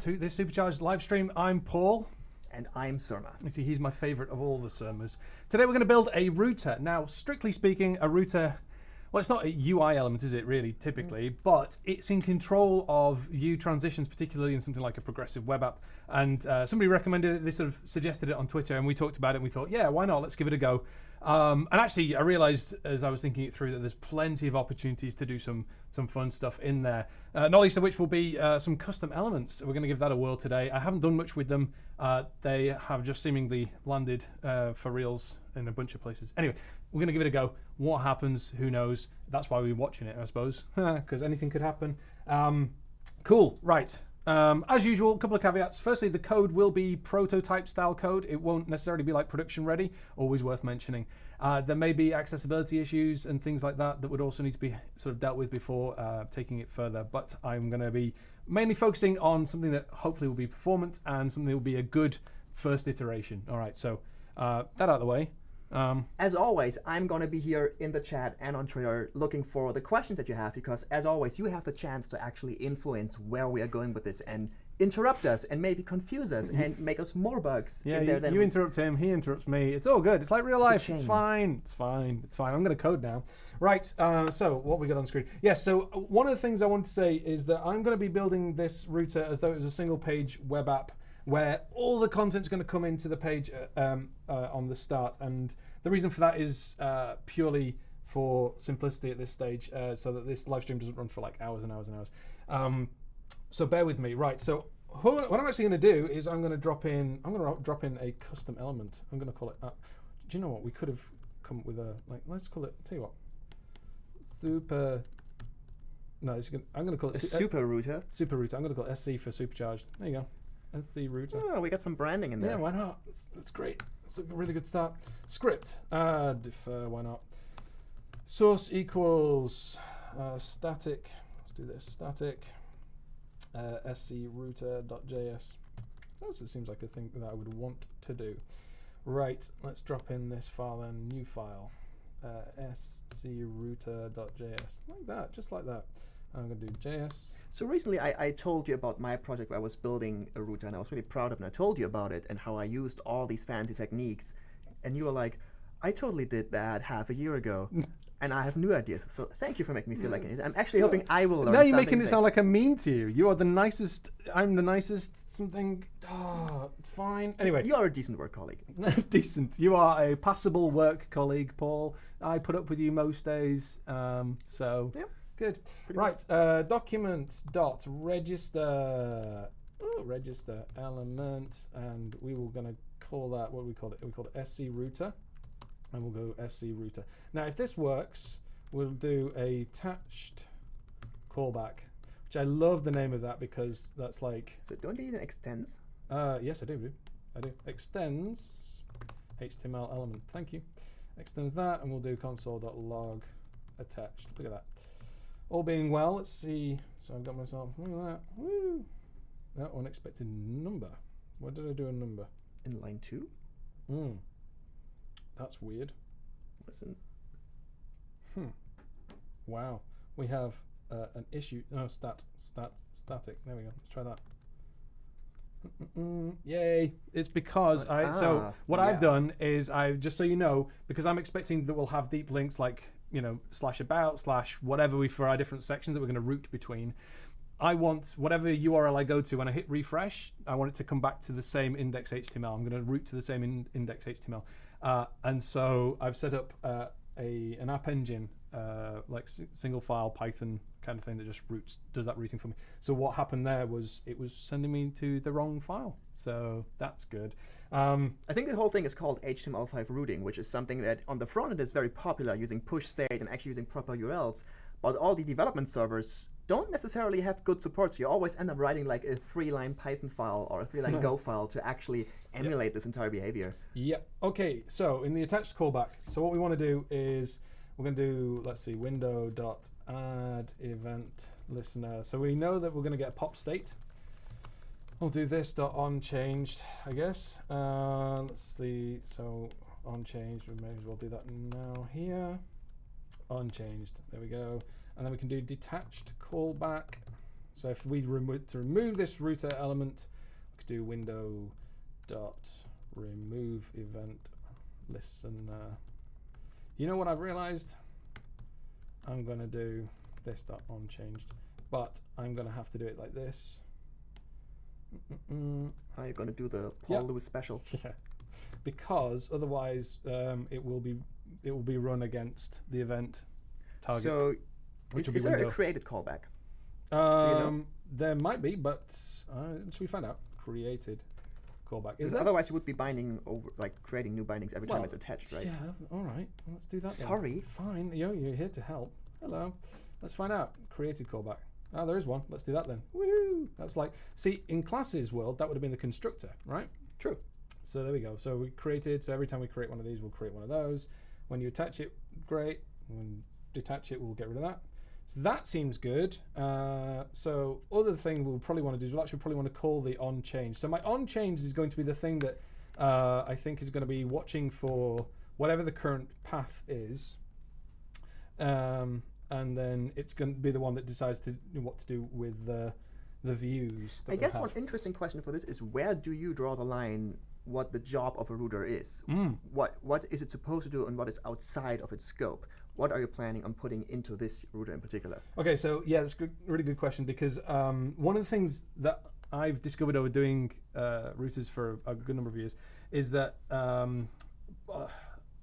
to this supercharged live stream. I'm Paul. And I'm Surma. You see, he's my favorite of all the Surmas. Today we're going to build a router. Now, strictly speaking, a router, well, it's not a UI element, is it, really, typically, but it's in control of view transitions, particularly in something like a progressive web app. And uh, somebody recommended it, they sort of suggested it on Twitter, and we talked about it, and we thought, yeah, why not? Let's give it a go. Um, and actually, I realized as I was thinking it through that there's plenty of opportunities to do some some fun stuff in there. Uh, not least of which will be uh, some custom elements. We're going to give that a whirl today. I haven't done much with them. Uh, they have just seemingly landed uh, for reals in a bunch of places. Anyway, we're going to give it a go. What happens? Who knows? That's why we're watching it, I suppose, because anything could happen. Um, cool. Right. Um, as usual, a couple of caveats. Firstly, the code will be prototype style code. It won't necessarily be like production ready, always worth mentioning. Uh, there may be accessibility issues and things like that that would also need to be sort of dealt with before uh, taking it further. But I'm going to be mainly focusing on something that hopefully will be performant and something that will be a good first iteration. All right, so uh, that out of the way. Um, as always, I'm going to be here in the chat and on Twitter looking for the questions that you have because, as always, you have the chance to actually influence where we are going with this and interrupt us and maybe confuse us and make us more bugs. Yeah, you, you interrupt him, he interrupts me. It's all good. It's like real life. It's, it's fine. It's fine. It's fine. I'm going to code now. Right. Uh, so what we got on screen? Yes. so one of the things I want to say is that I'm going to be building this router as though it was a single page web app where all the content's going to come into the page uh, um, uh, on the start. And the reason for that is uh, purely for simplicity at this stage, uh, so that this live stream doesn't run for like hours and hours and hours. Um, so bear with me. Right. So what I'm actually going to do is I'm going to drop in. I'm going to drop in a custom element. I'm going to call it. Uh, do you know what? We could have come up with a like. Let's call it. Tell you what. Super. No, gonna, I'm going to call it a super router. Super router. I'm going to call it SC for supercharged. There you go. That's the router. Oh, we got some branding in there. Yeah, why not? That's great. That's a really good start. Script. Uh, defer, why not? Source equals uh, static. Let's do this. Static uh, scrouter.js. That seems like a thing that I would want to do. Right, let's drop in this file and new file. Uh, scrouter.js. Like that, just like that. I'm going to do JS. So recently I, I told you about my project where I was building a router and I was really proud of it and I told you about it and how I used all these fancy techniques and you were like, I totally did that half a year ago. and I have new ideas. So thank you for making me feel like it. I'm actually so hoping I will learn. Now you're making it sound like I'm mean to you. You are the nicest. I'm the nicest. Something. Oh, it's fine. Anyway, you are a decent work colleague. decent. You are a passable work colleague, Paul. I put up with you most days. Um, so. Yep. Good. Pretty right. Uh, document dot register. Oh, register element, and we were going to call that what we call it. We call it SC router, and we'll go SC router. Now, if this works, we'll do a attached callback, which I love the name of that because that's like. So don't you need an extends? Uh, yes, I do. I do. Extends HTML element. Thank you. Extends that, and we'll do console.log attached. Look at that. All being well, let's see. So I've got myself, look at that. Woo! That unexpected number. Why did I do a number? In line two? Hmm. That's weird. Listen. Hmm. Wow. We have uh, an issue. No, stat, stat, static. There we go. Let's try that. Mm -mm, yay! It's because I. Ah, so what yeah. I've done is I just so you know because I'm expecting that we'll have deep links like you know, slash about, slash whatever we for our different sections that we're going to route between. I want whatever URL I go to when I hit refresh, I want it to come back to the same index HTML. I'm going to route to the same in index HTML. Uh, and so I've set up uh, a an app engine, uh, like single file Python kind of thing that just routes, does that routing for me. So what happened there was it was sending me to the wrong file. So that's good. Um, I think the whole thing is called HTML5 routing, which is something that on the front end is very popular, using push state and actually using proper URLs. But all the development servers don't necessarily have good support, so you always end up writing like a three-line Python file or a three-line Go file to actually emulate yep. this entire behavior. Yep. OK, so in the attached callback, so what we want to do is we're going to do, let's see, window dot add event listener. So we know that we're going to get a pop state. We'll do this dot on changed, I guess. Uh, let's see. So on changed, we may as well do that now here. Unchanged. There we go. And then we can do detached callback. So if we remove to remove this router element, we could do window dot remove event listener. You know what I've realized? I'm gonna do this dot on changed, but I'm gonna have to do it like this. How are you going to do the Paul Yeah. Lewis special? Yeah, because otherwise um, it will be it will be run against the event target. So, is, is there a created callback? um, There might be, but uh, should we find out? Created callback. Is that? otherwise, you would be binding over, like creating new bindings every time it's attached, right? Yeah. All right. Well, let's do that. then. Sorry. Fine. Yo, you're here to help. Hello. Let's find out. Created callback. Oh, there is one. Let's do that then. Woo! That's like, see, in classes world, that would have been the constructor, right? True. So there we go. So we created. So every time we create one of these, we'll create one of those. When you attach it, great. When detach it, we'll get rid of that. So that seems good. Uh, so other thing we'll probably want to do is we'll actually probably want to call the on change. So my on change is going to be the thing that uh, I think is going to be watching for whatever the current path is. Um, and then it's going to be the one that decides to what to do with the the views. I guess have. one interesting question for this is where do you draw the line what the job of a router is? Mm. What what is it supposed to do and what is outside of its scope? What are you planning on putting into this router in particular? Okay, so yeah, that's a good, really good question because um, one of the things that I've discovered over doing uh, routers for a good number of years is that, um, uh,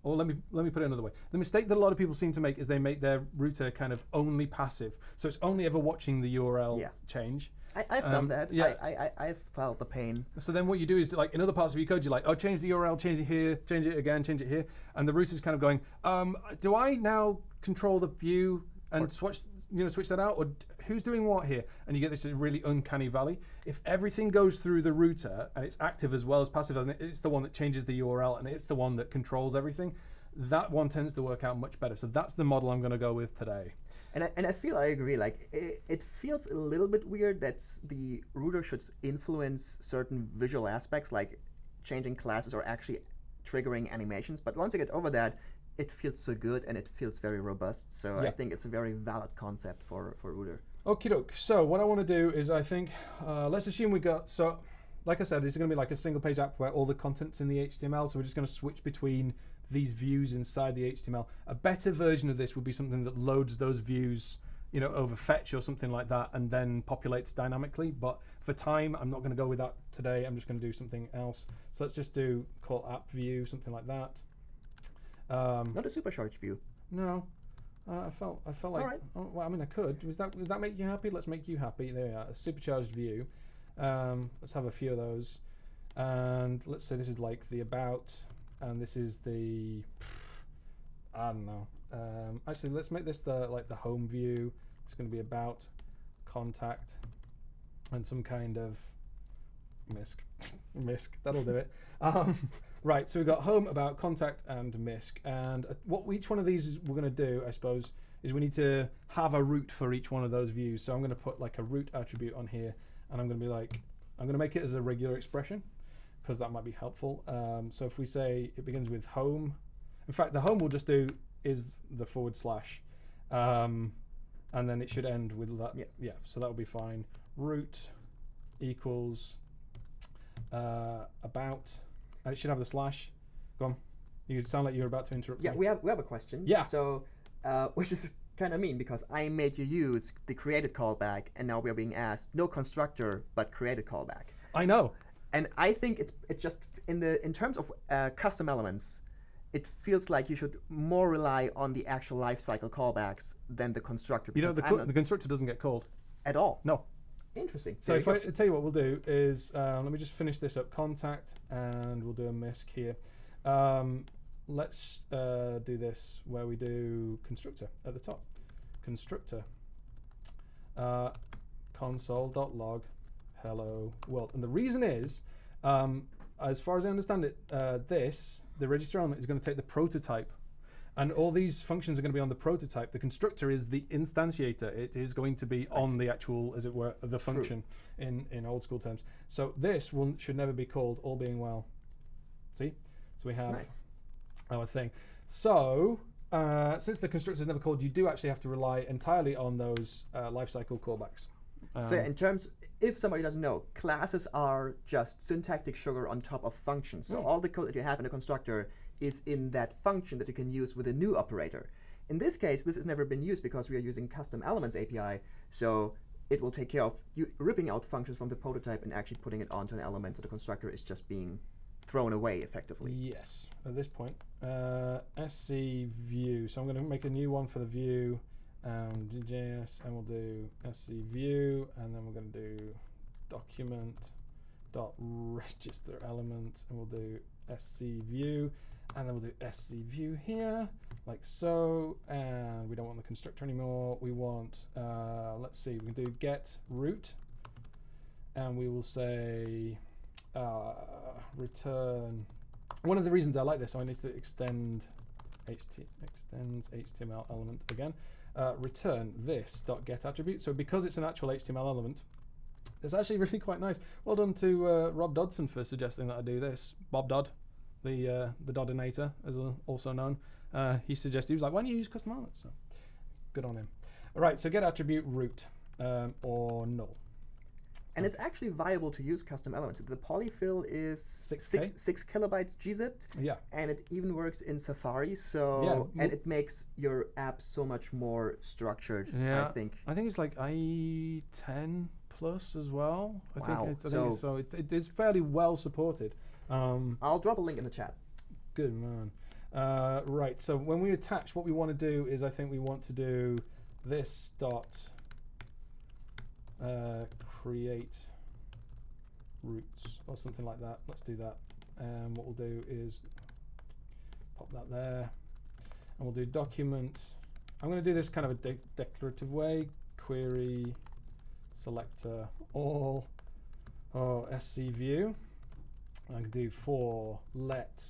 or let me let me put it another way. The mistake that a lot of people seem to make is they make their router kind of only passive, so it's only ever watching the URL Yeah. change. I, I've Um, done that. yeah. I, I, I, I've felt the pain. So then what you do is like in other parts of your code, you're like, oh, change the URL, change it here, change it again, change it here, and the router's kind of going, um, do I now control the view and switch, you know, switch that out, or who's doing what here? And you get this really uncanny valley. If everything goes through the router and it's active as well as passive, and it's the one that changes the URL and it's the one that controls everything, that one tends to work out much better. So that's the model I'm going to go with today. And I, and I feel I agree. Like it, it feels a little bit weird that the router should influence certain visual aspects, like changing classes or actually triggering animations. But once you get over that, it feels so good and it feels very robust. So I think it's a very valid concept for for router. Okie doke. So what I want to do is I think uh, let's assume we got so like I said, it's going to be like a single page app where all the content's in the HTML. So we're just going to switch between these views inside the HTML. A better version of this would be something that loads those views, you know, over fetch or something like that, and then populates dynamically. But for time, I'm not going to go with that today. I'm just going to do something else. So let's just do call app view, something like that. Um, Not a supercharged view. no, uh, I felt I felt like. Alright. Oh, well, I mean, I could. Was that would that make you happy? Let's make you happy. There we are. A supercharged view. Um, let's have a few of those, and let's say this is like the about, and this is the. I don't know. Um, actually, let's make this the like the home view. It's going to be about, contact, and some kind of misc misc that'll do it um, right so we've got home about contact and misc. And uh, what each one of these is we're going to do i suppose is we need to have a root for each one of those views. So i'm going to put like a root attribute on here and i'm going to be like i'm going to make it as a regular expression because that might be helpful. Um, so if we say it begins with home in fact the home we'll just do is the forward slash um, and then it should end with that Yeah. yeah so that will be fine. Root equals uh, about, and it should have the slash. Go on. You sound like you're about to interrupt. Yeah, me. we have we have a question. Yeah. So, uh, which is kind of mean because I made you use the created callback, and now we are being asked no constructor but created callback. I know. And I think it's it's just in the in terms of uh, custom elements, it feels like you should more rely on the actual lifecycle callbacks than the constructor. You know the, co- the constructor doesn't get called. at all. No. Interesting. So if I tell you what we'll do is um, let me just finish this up. Contact and we'll do a misc here. Um, let's uh, do this where we do constructor at the top. Constructor. Uh, console.log hello world. And the reason is, um, as far as I understand it, uh, this, the register element, is going to take the prototype. And all these functions are going to be on the prototype. The constructor is the instantiator. It is going to be on the actual, as it were, the function in, in old school terms. So this will, should never be called all being well. See? So we have nice. our thing. So, uh, since the constructor is never called, you do actually have to rely entirely on those uh, lifecycle callbacks. so Um, in terms, if somebody doesn't know, classes are just syntactic sugar on top of functions. So Mm. all the code that you have in a constructor is in that function that you can use with a new operator. In this case, this has never been used because we are using custom elements API. So it will take care of ripping out functions from the prototype and actually putting it onto an element. So the constructor is just being thrown away effectively. Yes, at this point. Uh, SC view. So I'm going to make a new one for the view, um, JS, and we'll do SC view, and then we're going to do document dot register element, and we'll do SC view, and then we'll do SC view here, like so. And we don't want the constructor anymore. We want, uh, let's see, we can do get root, and we will say uh, return. One of the reasons I like this, I need to extend HT, extends HTML element again. Uh, return this dot get attribute. So because it's an actual HTML element, it's actually really quite nice. Well done to uh, Rob Dodson for suggesting that I do this. Bob Dodd, the uh, the Doddinator, as uh, also known, uh, he suggested he was like, why don't you use custom elements? So good on him. All right, so get attribute root um, or null. And it's actually viable to use custom elements. The polyfill is 6K? six, six kilobytes gzipped. Yeah. and it even works in Safari. So Yeah, and it makes your app so much more structured. Yeah. I think. I think it's like IE ten plus as well. I Wow, think it's, I think so- so it's, it is fairly well supported. Um, I'll drop a link in the chat. good man. Uh, right. So when we attach, what we want to do is I think we want to do this dot uh, create roots or something like that. Let's do that. And what we'll do is pop that there, and we'll do document. I'm going to do this kind of a de- declarative way. Query selector all or sc view. I can do for let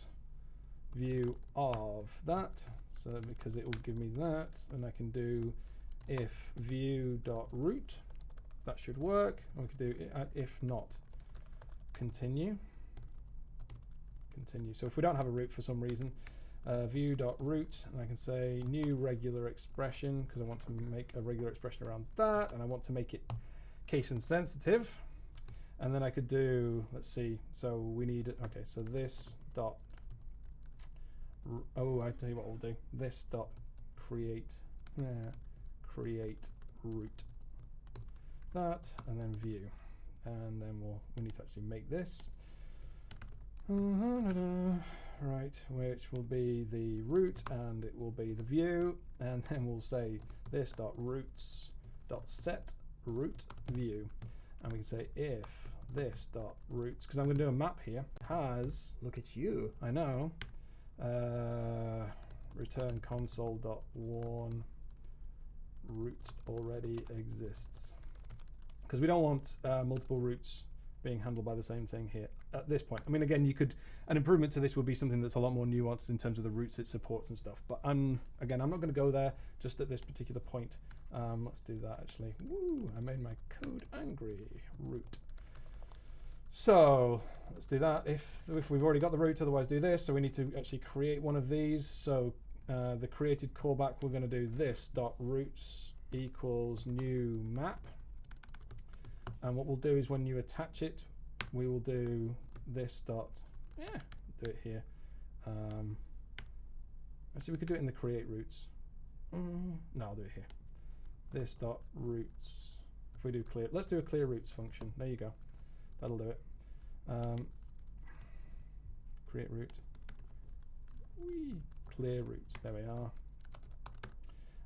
view of that. So because it will give me that, and I can do if view dot root. That should work. We can do if not continue. Continue. So if we don't have a root for some reason, uh, view dot root, and I can say new regular expression because I want to make a regular expression around that, and I want to make it case insensitive. And then I could do, let's see, so we need, okay, so this dot, oh, I tell you what we'll do. This dot create, yeah, create root. That, and then view. And then we'll, we need to actually make this. Uh-huh, right, which will be the root and it will be the view. And then we'll say this dot roots dot set root view and we can say if this dot roots because I'm going to do a map here has Look at you. I know uh, return console dot warn root already exists because we don't want uh, multiple roots being handled by the same thing here at this point. I mean, again, you could an improvement to this would be something that's a lot more nuanced in terms of the roots it supports and stuff. But I'm again, I'm not going to go there just at this particular point. Um, let's do that actually. Woo! I made my code angry. Root. So let's do that. If if we've already got the root, otherwise do this. So we need to actually create one of these. So uh, the created callback, we're going to do this dot roots equals new map. And what we'll do is when you attach it, we will do this dot. Yeah, do it here. Um, actually, we could do it in the create roots. Mm, no, I'll do it here. This dot roots. If we do clear, let's do a clear roots function. There you go. That'll do it. Um, create root. Whee, clear roots. There we are.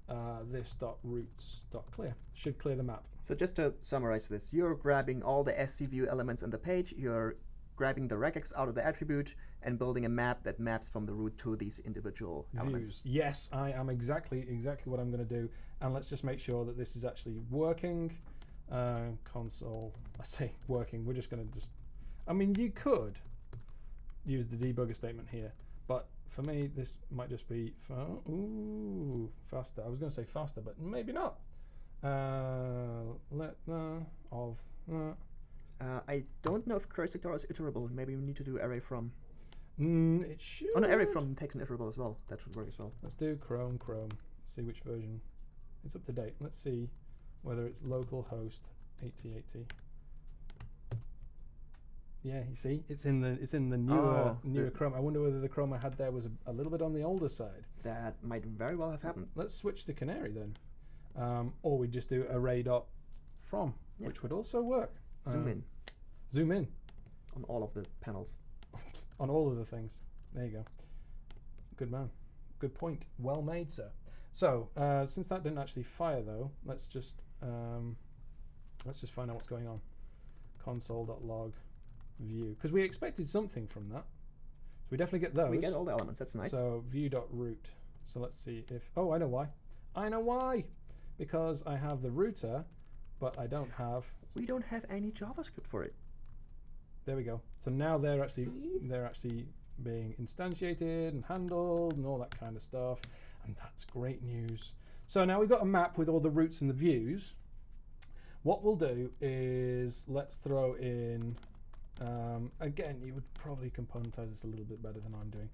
Uh, this dot roots dot clear should clear the map. So just to summarize this, you're grabbing all the SCView elements on the page, you're grabbing the regex out of the attribute, and building a map that maps from the root to these individual elements. Yes, I am exactly exactly what I'm going to do. And let's just make sure that this is actually working. Uh, console. I say working. We're just going to just. I mean, you could use the debugger statement here, but for me, this might just be fa- ooh faster. I was going to say faster, but maybe not. Uh, let uh, of uh, Uh, I don't know if sector is iterable. Maybe we need to do array from. Mm, it should. Oh no, array from takes an iterable as well. That should work as well. Let's do Chrome, Chrome. See which version. It's up to date. Let's see whether it's localhost 8080. Yeah, you see, it's in the it's in the newer Oh, newer the- Chrome. I wonder whether the Chrome I had there was a, a little bit on the older side. That might very well have happened. Let's switch to Canary then, um, or we just do array dot from, Yeah. which would also work. Zoom Um, in Zoom in on all of the panels. On all of the things. There you go. Good man. Good point. Well made, sir. So uh, since that didn't actually fire though, let's just um, let's just find out what's going on. Console.log view because we expected something from that. So we definitely get those. We get all the elements. That's nice. So view.root. So let's see if oh I know why. I know why. Because I have the router, but I don't have we don't have any JavaScript for it. There we go. So now they're actually See? they're actually being instantiated and handled and all that kind of stuff, and that's great news. So now we've got a map with all the routes and the views. What we'll do is let's throw in um, again. You would probably componentize this a little bit better than I'm doing.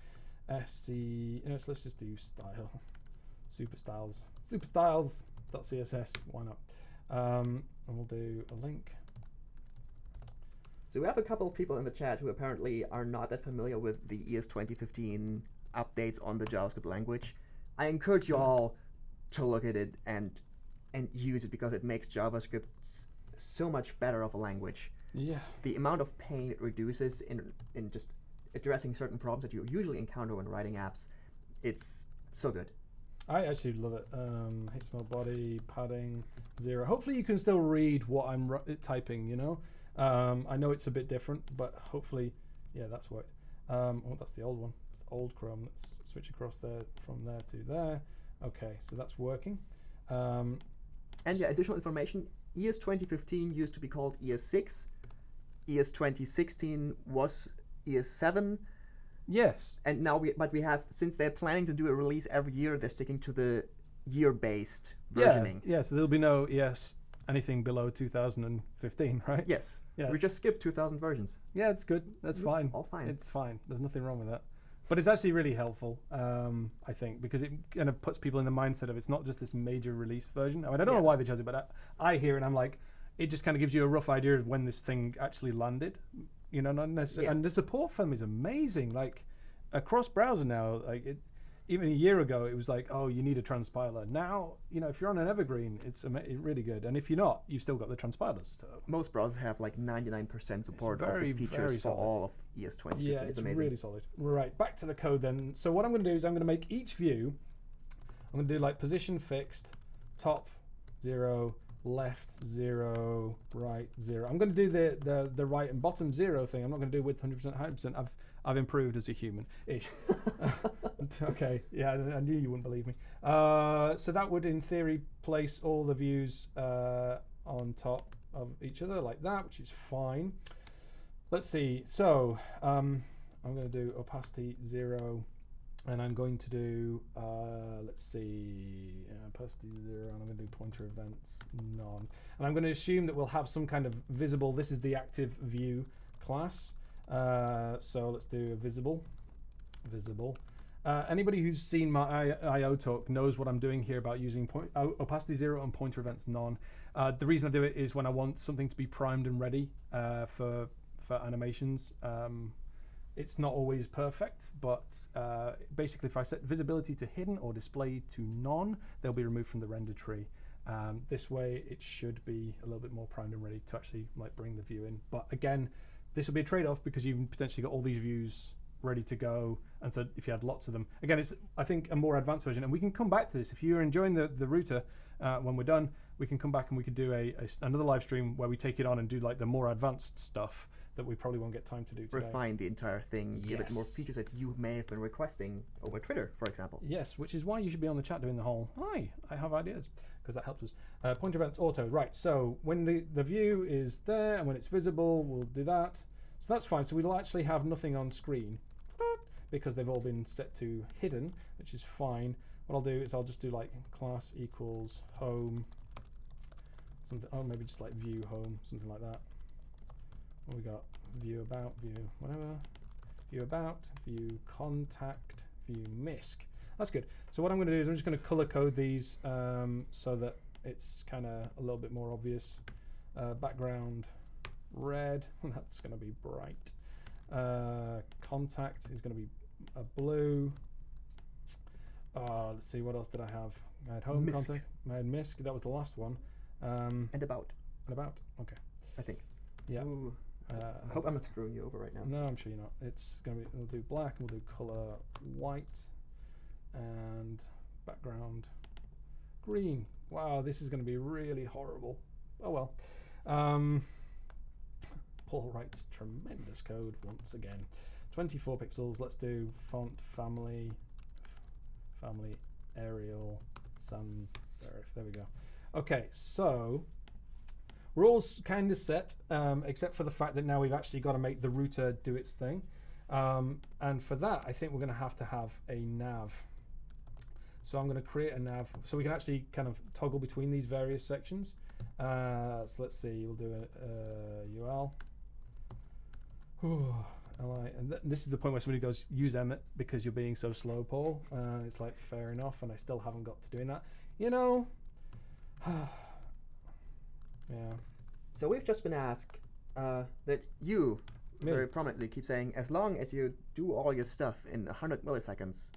SC. You know, so let's just do style. Super styles. Super styles. .css. Why not? Um, and we'll do a link. So we have a couple of people in the chat who apparently are not that familiar with the ES 2015 updates on the JavaScript language. I encourage you all to look at it and and use it because it makes JavaScript so much better of a language. Yeah. The amount of pain it reduces in in just addressing certain problems that you usually encounter when writing apps, it's so good. I actually love it. Um, HTML body padding zero. Hopefully, you can still read what I'm typing. You know, um, I know it's a bit different, but hopefully, yeah, that's worked. Um, oh, that's the old one. It's the old Chrome. Let's switch across there from there to there. Okay, so that's working. Um, And yeah, additional information, ES 2015 used to be called ES6. ES 2016 was ES7. yes. And now we, but we have, since they're planning to do a release every year, they're sticking to the year-based versioning. Yeah. Yeah. So there'll be no ES anything below 2015, right? Yes. Yeah. We just skipped 2000 versions. Yeah, it's good. That's It's fine. all fine. It's fine. There's nothing wrong with that. But it's actually really helpful, um, I think, because it kind of puts people in the mindset of it's not just this major release version. I mean, I don't Yeah. know why they chose it, but I, I hear it and I'm like, it just kind of gives you a rough idea of when this thing actually landed. You know, not necessarily. Yeah. And the support for them is amazing. Like across browser now, like it, even a year ago, it was like, oh, you need a transpiler. Now, you know, if you're on an Evergreen, it's really good. And if you're not, you've still got the transpilers. So Most browsers have like 99% support very, of the features for all of ES 2015. Yeah, it's it's amazing. really solid. Right, back to the code then. So what I'm going to do is I'm going to make each view. I'm going to do like position fixed, top zero, left zero, right zero. I'm going to do the the the right and bottom zero thing. I'm not going to do width 100%, 100%. I've I've improved as a human. Ish. okay, yeah, I, knew you wouldn't believe me. Uh, so that would, in theory, place all the views uh, on top of each other like that, which is fine. Let's see. So um, I'm going to do opacity zero, and I'm going to do uh, let's see opacity zero, and I'm going to do pointer events none, and I'm going to assume that we'll have some kind of visible. This is the active view class. Uh, so let's do visible, visible. Uh, anybody who's seen my IO talk knows what I'm doing here about using point, opacity zero and pointer events none. Uh, the reason I do it is when I want something to be primed and ready uh, for for animations. Um, it's not always perfect, but uh, basically, if I set visibility to hidden or display to none, they'll be removed from the render tree. Um, this way, it should be a little bit more primed and ready to actually like bring the view in. But again, this will be a trade-off because you've potentially got all these views ready to go, and so if you had lots of them, again, it's I think a more advanced version, and we can come back to this if you're enjoying the the router. Uh, when we're done, we can come back and we could do a, a another live stream where we take it on and do like the more advanced stuff that we probably won't get time to do today. Refine the entire thing, give it more features that you may have been requesting over Twitter, for example. Yes, which is why you should be on the chat doing the whole "Hi, I have ideas" because that helps us. Uh, pointer events auto, right? So when the the view is there and when it's visible, we'll do that. So that's fine. So we'll actually have nothing on screen because they've all been set to hidden, which is fine. What I'll do is I'll just do like class equals home, something. Oh, maybe just like view home, something like that. What we got? View about, view whatever. View about, view contact, view misc. That's good. So what I'm going to do is I'm just going to color code these um, so that it's kind of a little bit more obvious. Uh, background red. That's going to be bright. Uh, contact is going to be a blue. Uh, let's see, what else did I have? I had home Misc. contact. I had misc. That was the last one. Um, And about, and about. Okay. I think. Yeah. Ooh, Uh, I hope I'm not screwing you over right now. no, I'm sure you're not. It's gonna be. We'll do black. and We'll do color white, and background green. Wow, this is gonna be really horrible. Oh well. Um, Paul writes tremendous code once again. 24 pixels. Let's do font family, family Arial sans serif. There we go. Okay, so we're all kind of set, um, except for the fact that now we've actually got to make the router do its thing. Um, and for that, I think we're going to have to have a nav. So I'm going to create a nav so we can actually kind of toggle between these various sections. Uh, so let's see, we'll do a, UL. Li, and th- this is the point where somebody goes, use Emmet because you're being so slow, Paul. Uh, it's like, fair enough, and I still haven't got to doing that. You know, yeah. So we've just been asked uh, that you very prominently keep saying, as long as you do all your stuff in 100 milliseconds,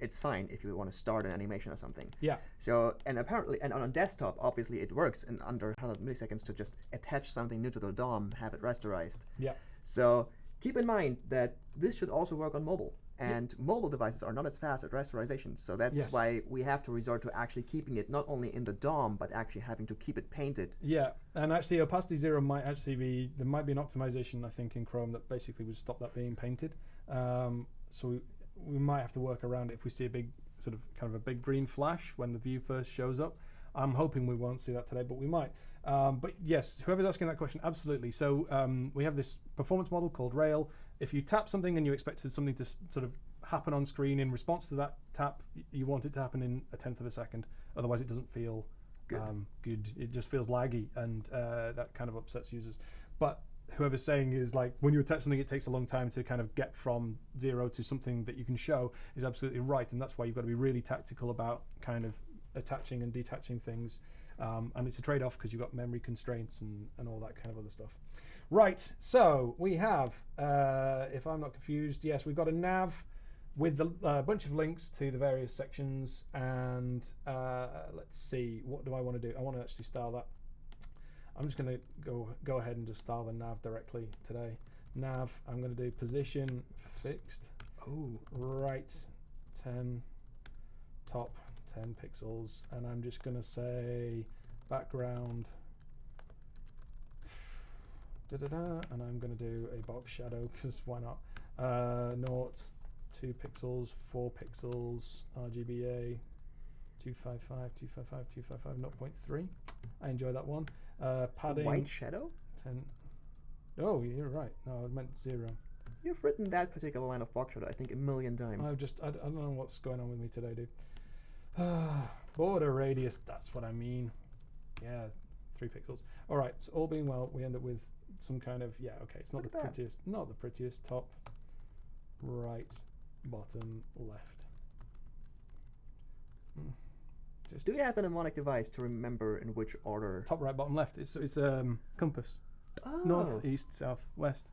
it's fine if you want to start an animation or something. Yeah. So, and apparently, and on a desktop, obviously it works in under 100 milliseconds to just attach something new to the DOM, have it rasterized. Yeah. So keep in mind that this should also work on mobile. And mobile devices are not as fast at rasterization. So that's Yes. why we have to resort to actually keeping it not only in the DOM, but actually having to keep it painted. Yeah, and actually opacity zero might actually be there might be an optimization I think in Chrome that basically would stop that being painted. Um, so we, might have to work around it if we see a big sort of kind of a big green flash when the view first shows up. I'm hoping we won't see that today, but we might. Um, but yes, whoever's asking that question, absolutely. So um, we have this performance model called Rail. If you tap something and you expected something to sort of happen on screen in response to that tap, you want it to happen in a tenth of a second. Otherwise, it doesn't feel Good. Um, good. It just feels laggy, and uh, that kind of upsets users. But whoever's saying is like when you attach something, it takes a long time to kind of get from zero to something that you can show is absolutely right, and that's why you've got to be really tactical about kind of attaching and detaching things. Um, and it's a trade-off because you've got memory constraints and, and all that kind of other stuff. Right, so we have, uh, if I'm not confused, yes, we've got a nav with a uh, bunch of links to the various sections. And uh, let's see, what do I want to do? I want to actually style that. I'm just going to go go ahead and just style the nav directly today. Nav, I'm going to do position fixed, Oh, right 10, top 10 pixels, and I'm just going to say background da da da, and I'm going to do a box shadow because why not? Uh, naught, two pixels, four pixels, RGBA, 255, 255, 255, 0.3. I enjoy that one. Uh, padding white shadow? 10. Oh, you're right. No, I meant zero. You've written that particular line of box shadow, I think, a million times. I've just, I don't know what's going on with me today, dude. Border radius, that's what I mean. Yeah, three pixels. All right, so all being well, we end up with some kind of, yeah, okay, it's not Look the prettiest, not the prettiest top, right, bottom, left. Hmm. Just Do you have a mnemonic device to remember in which order? top, right, bottom, left. It's, it's um, compass. Oh. North, east, south, west.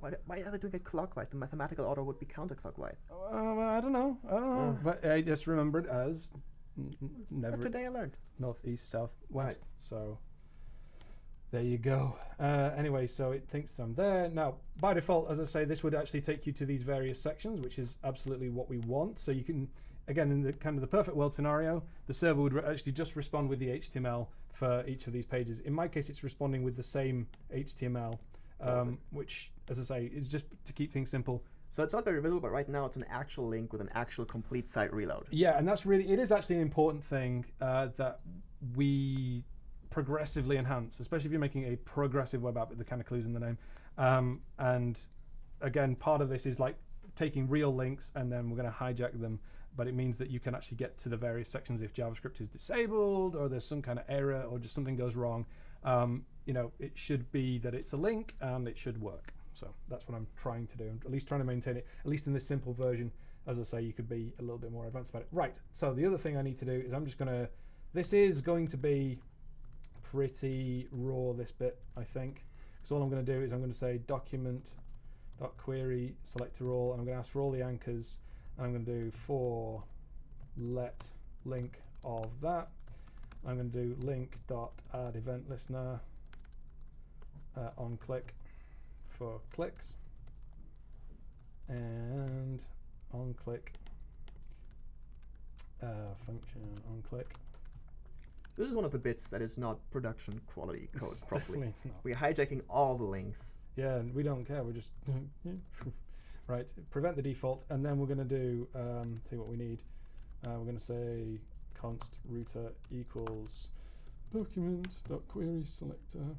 Why, do- why are they doing it clockwise? The mathematical order would be counterclockwise. Uh, I don't know. I don't know. Ah. But I just remembered as n- n- never But today I learned. north, east, south, Right. west. So there you go. Uh, anyway, so it thinks I'm there. Now, by default, as I say, this would actually take you to these various sections, which is absolutely what we want. So you can, again, in the kind of the perfect world scenario, the server would actually just respond with the HTML for each of these pages. In my case, it's responding with the same HTML, um, which, as I say, is just to keep things simple. So it's not very visible, but right now it's an actual link with an actual complete site reload. Yeah, and that's really it is actually an important thing uh, that we progressively enhance, especially if you're making a progressive web app with the kind of clues in the name. Um, and again, part of this is like taking real links and then we're going to hijack them. But it means that you can actually get to the various sections if JavaScript is disabled or there's some kind of error or just something goes wrong. Um, you know, it should be that it's a link and it should work. So that's what I'm trying to do. I'm at least trying to maintain it, at least in this simple version. As I say, you could be a little bit more advanced about it. Right. So the other thing I need to do is I'm just going to. This is going to be pretty raw this bit, I think. Because all I'm going to do is I'm going to say document dot query selector all, and I'm going to ask for all the anchors, I'm going to do for let link of that. I'm going to do link dot add event listener uh, on click for clicks and on click uh, function on click. This is one of the bits that is not production quality code properly. We're hijacking all the links. Yeah, and we don't care. We're just right. Prevent the default, and then we're going to do um, tell you what we need. Uh, we're going to say const router equals document dot query selector.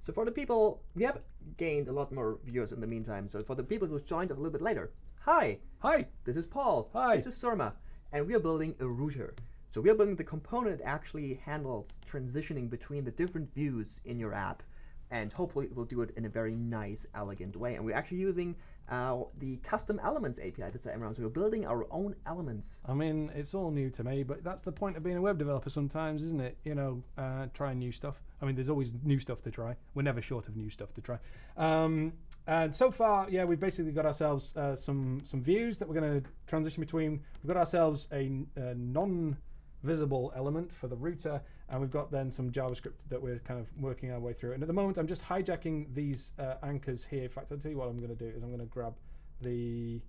So for the people, we have gained a lot more viewers in the meantime. So for the people who joined a little bit later, hi, Hi. this is Paul. Hi. This is Surma, and we are building a router. So we are building the component that actually handles transitioning between the different views in your app, and hopefully we'll do it in a very nice, elegant way. And we're actually using uh, the custom elements API this time around. So we're building our own elements. I mean, it's all new to me, but that's the point of being a web developer sometimes, isn't it? You know, uh, trying new stuff. I mean, there's always new stuff to try. We're never short of new stuff to try. Um, and so far, yeah, we've basically got ourselves uh, some some views that we're going to transition between. We've got ourselves a, a non-visible element for the router, and we've got then some JavaScript that we're kind of working our way through. And at the moment, I'm just hijacking these uh, anchors here. In fact, I'll tell you what I'm going to do is I'm going to grab the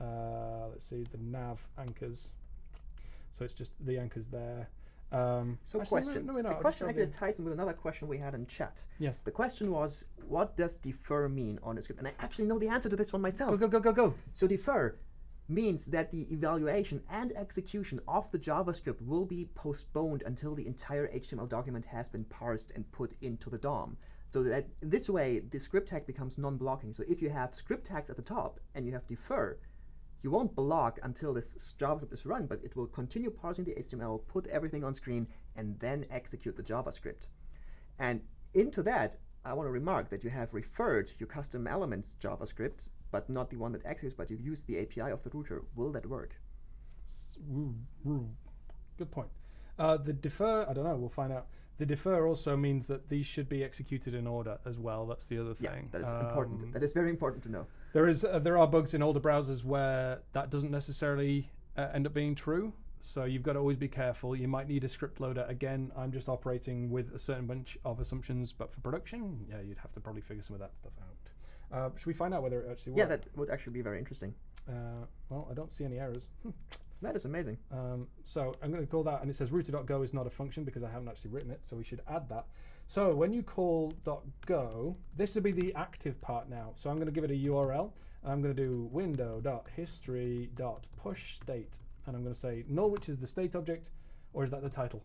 uh, let's see the nav anchors. So it's just the anchors there. Um, So actually, questions. no, we're not. the question actually ties in with another question we had in chat. Yes. The question was, what does defer mean on a script? And I actually know the answer to this one myself. Go go go go go. So defer means that the evaluation and execution of the JavaScript will be postponed until the entire HTML document has been parsed and put into the DOM. So that this way, the script tag becomes non-blocking. So if you have script tags at the top and you have defer, you won't block until this JavaScript is run, but it will continue parsing the HTML, put everything on screen, and then execute the JavaScript. And into that, I want to remark that you have deferred your custom elements JavaScript, but not the one that executes, but you use the API of the router. Will that work? S- woo, woo. Good point. Uh, the defer, I don't know. We'll find out. The defer also means that these should be executed in order as well. That's the other thing. Yeah, that is important. Um, That is very important to know. There is uh, there are bugs in older browsers where that doesn't necessarily uh, end up being true. So you've got to always be careful. You might need a script loader. Again, I'm just operating with a certain bunch of assumptions, but for production, yeah, you'd have to probably figure some of that stuff out. Uh, should we find out whether it actually works? Yeah, that would actually be very interesting. Uh, well, I don't see any errors. Hmm. That is amazing. Um, so I'm going to call that, and it says router.go is not a function because I haven't actually written it, so we should add that. So when you call .go, this will be the active part now. So I'm going to give it a URL, and I'm going to do window.history.pushState, and I'm going to say null, which is the state object, or is that the title?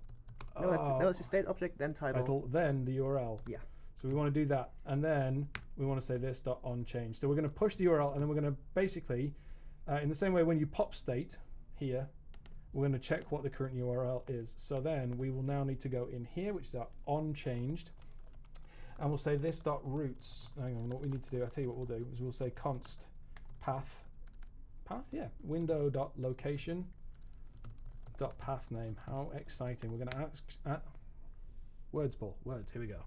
No, that's, Oh, no, it's a state object, then title. title, then the URL. Yeah. So we want to do that, and then we want to say this dot on change. So we're going to push the URL, and then we're going to basically, uh, in the same way when you pop state here, we're going to check what the current URL is. So then we will now need to go in here, which is our on changed, and we'll say this dot roots. Hang on, what we need to do, I'll tell you what we'll do is we'll say const path, path, yeah, window dot location dot path name. How exciting! We're going to ask uh, words, ball, Words. Here we go.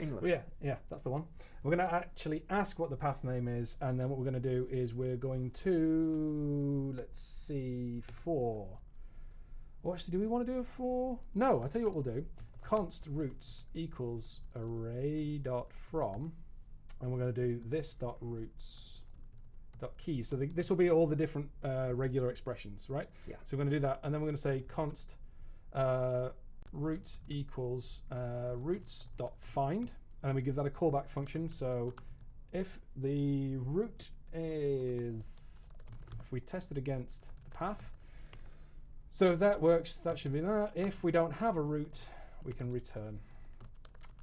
English. Yeah, yeah, that's the one. We're going to actually ask what the path name is, and then what we're going to do is we're going to let's see for. Or actually, do we want to do a for? No, I'll tell you what we'll do. Const roots equals array dot from, and we're going to do this dot roots dot key. So the, this will be all the different uh, regular expressions, right? Yeah. So we're going to do that, and then we're going to say const uh, root equals uh, roots dot find, and then we give that a callback function. So if the root is, if we test it against the path, so if that works, that should be that. If we don't have a root, we can return.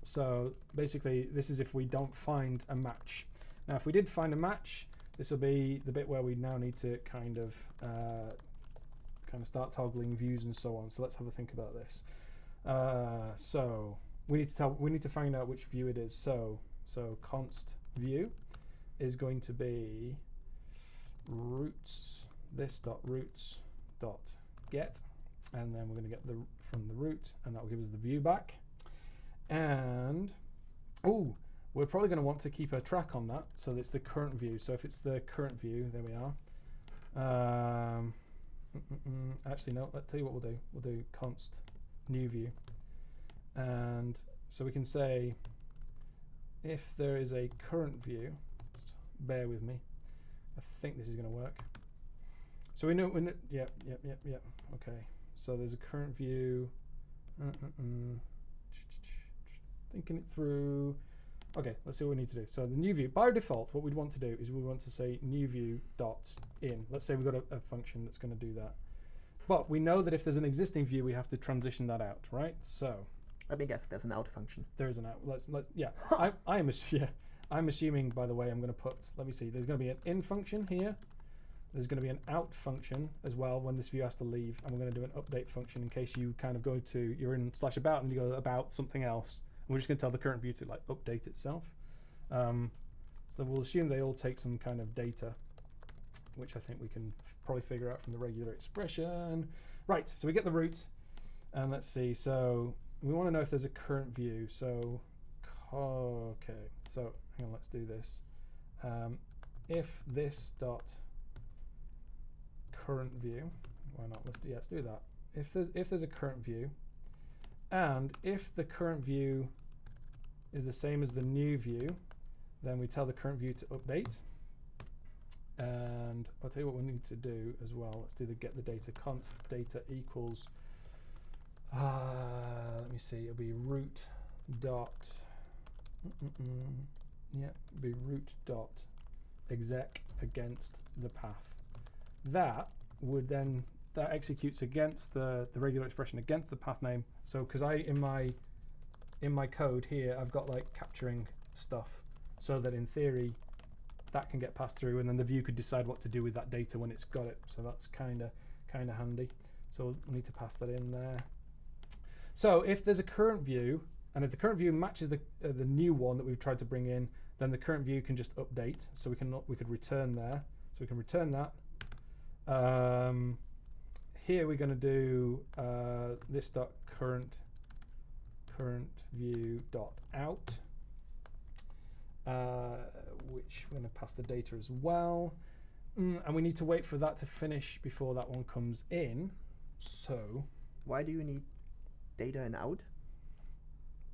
So basically, this is if we don't find a match. Now, if we did find a match, this will be the bit where we now need to kind of uh, kind of start toggling views and so on. So let's have a think about this. Uh, so we need to tell we need to find out which view it is. So so const view is going to be roots this dot roots dot get, and then we're going to get the from the root, and that will give us the view back. And oh, we're probably going to want to keep a track on that. So it's the current view. So if it's the current view, there we are. Um, mm, mm, mm, actually, no. Let's tell you what we'll do. We'll do const new view, and so we can say if there is a current view. Bear with me. I think this is going to work. So we know, know yep, yep, yep, yep. Okay. So there's a current view. Uh, uh, uh. Thinking it through. Okay, let's see what we need to do. So the new view, by default, what we'd want to do is we want to say new view dot in. Let's say we've got a, a function that's going to do that. But we know that if there's an existing view, we have to transition that out, right? So Let me guess, there's an out function. there is an out. Let's let yeah. I, I am yeah. I'm assuming, by the way, I'm going to put. Let me see. There's going to be an in function here. There's going to be an out function as well when this view has to leave, and we're going to do an update function in case you kind of go to you're in slash about and you go about something else. And we're just going to tell the current view to like update itself. Um, so we'll assume they all take some kind of data, which I think we can probably figure out from the regular expression. Right. So we get the root, and let's see. So we want to know if there's a current view. So okay. So hang on. Let's do this. Um, if this dot current view, why not? Let's do, yeah, let's do that. If there's if there's a current view, and if the current view is the same as the new view, then we tell the current view to update. And I'll tell you what we need to do as well. Let's do the get the data const data equals. Uh, let me see. It'll be root dot. Mm-mm-mm. Yeah, it'll be root dot exec against the path. That would then that executes against the the regular expression against the path name. So because I in my in my code here I've got like capturing stuff so that in theory that can get passed through and then the view could decide what to do with that data when it's got it. So that's kind of kind of handy. So we need to pass that in there. So if there's a current view and if the current view matches the uh, the new one that we've tried to bring in, then the current view can just update. So we can we could return there. So we can return that. Um, here we're going to do uh, this dot current current view dot out, which we're going to pass the data as well. Mm, and we need to wait for that to finish before that one comes in. So Why do you need data and out?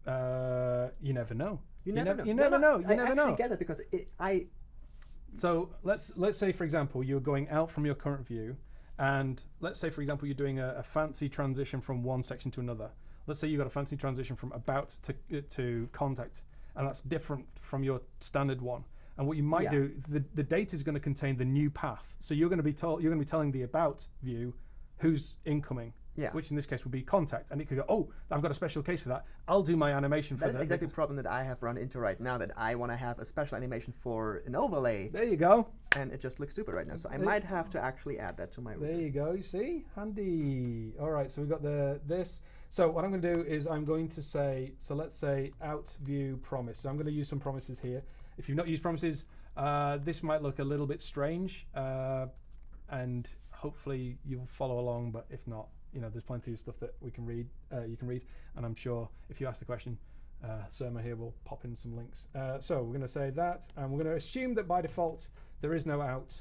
uh, you never know. You never nev- know. You No, never no, know. You I never actually know. get it because it, I So let's let's say for example you're going out from your current view, and let's say for example you're doing a, a fancy transition from one section to another. Let's say you got a fancy transition from about to uh, to contact, and that's different from your standard one. And what you might Yeah. do, the, the data is going to contain the new path. So you're going to be told you're going to be telling the about view who's incoming. Yeah. Which in this case would be contact, and it could go, oh, I've got a special case for that. I'll do my animation for that. that is exactly the problem that I have run into right now. That I want to have a special animation for an overlay, There you go. and it just looks stupid right now. So I There- might have to actually add that to my. There you go. You see, handy. All right, so we've got the this. So what I'm going to do is I'm going to say. So let's say out view promise. So I'm going to use some promises here. If you've not used promises, uh, this might look a little bit strange, uh, and hopefully you'll follow along. But if not, you know, there's plenty of stuff that we can read. Uh, you can read, and I'm sure if you ask the question, uh, Surma here will pop in some links. Uh, so we're going to say that, and we're going to assume that by default there is no out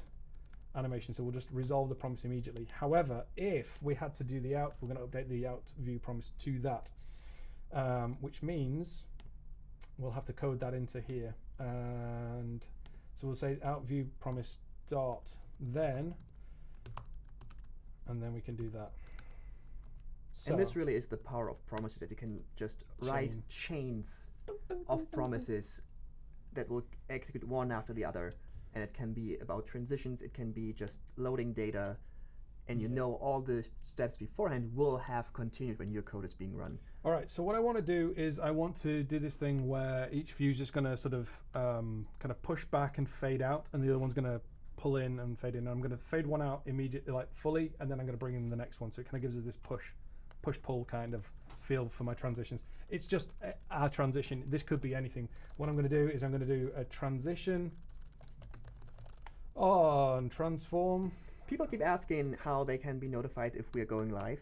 animation, so we'll just resolve the promise immediately. However, if we had to do the out, we're going to update the out view promise to that, um, which means we'll have to code that into here. And so we'll say out view promise dot then, and then we can do that. And this really is the power of promises that you can just write Chain. chains of promises that will execute one after the other. And it can be about transitions, it can be just loading data, and you know all the steps beforehand will have continued when your code is being run. All right, so what I want to do is I want to do this thing where each view is just going to sort of um, kind of push back and fade out, and the other one's going to pull in and fade in. And I'm going to fade one out immediately, like fully, and then I'm going to bring in the next one. So it kind of gives us this push, push pull kind of feel for my transitions. It's just a, a transition. This could be anything. What I'm going to do is I'm going to do a transition on transform. People keep asking how they can be notified if we are going live.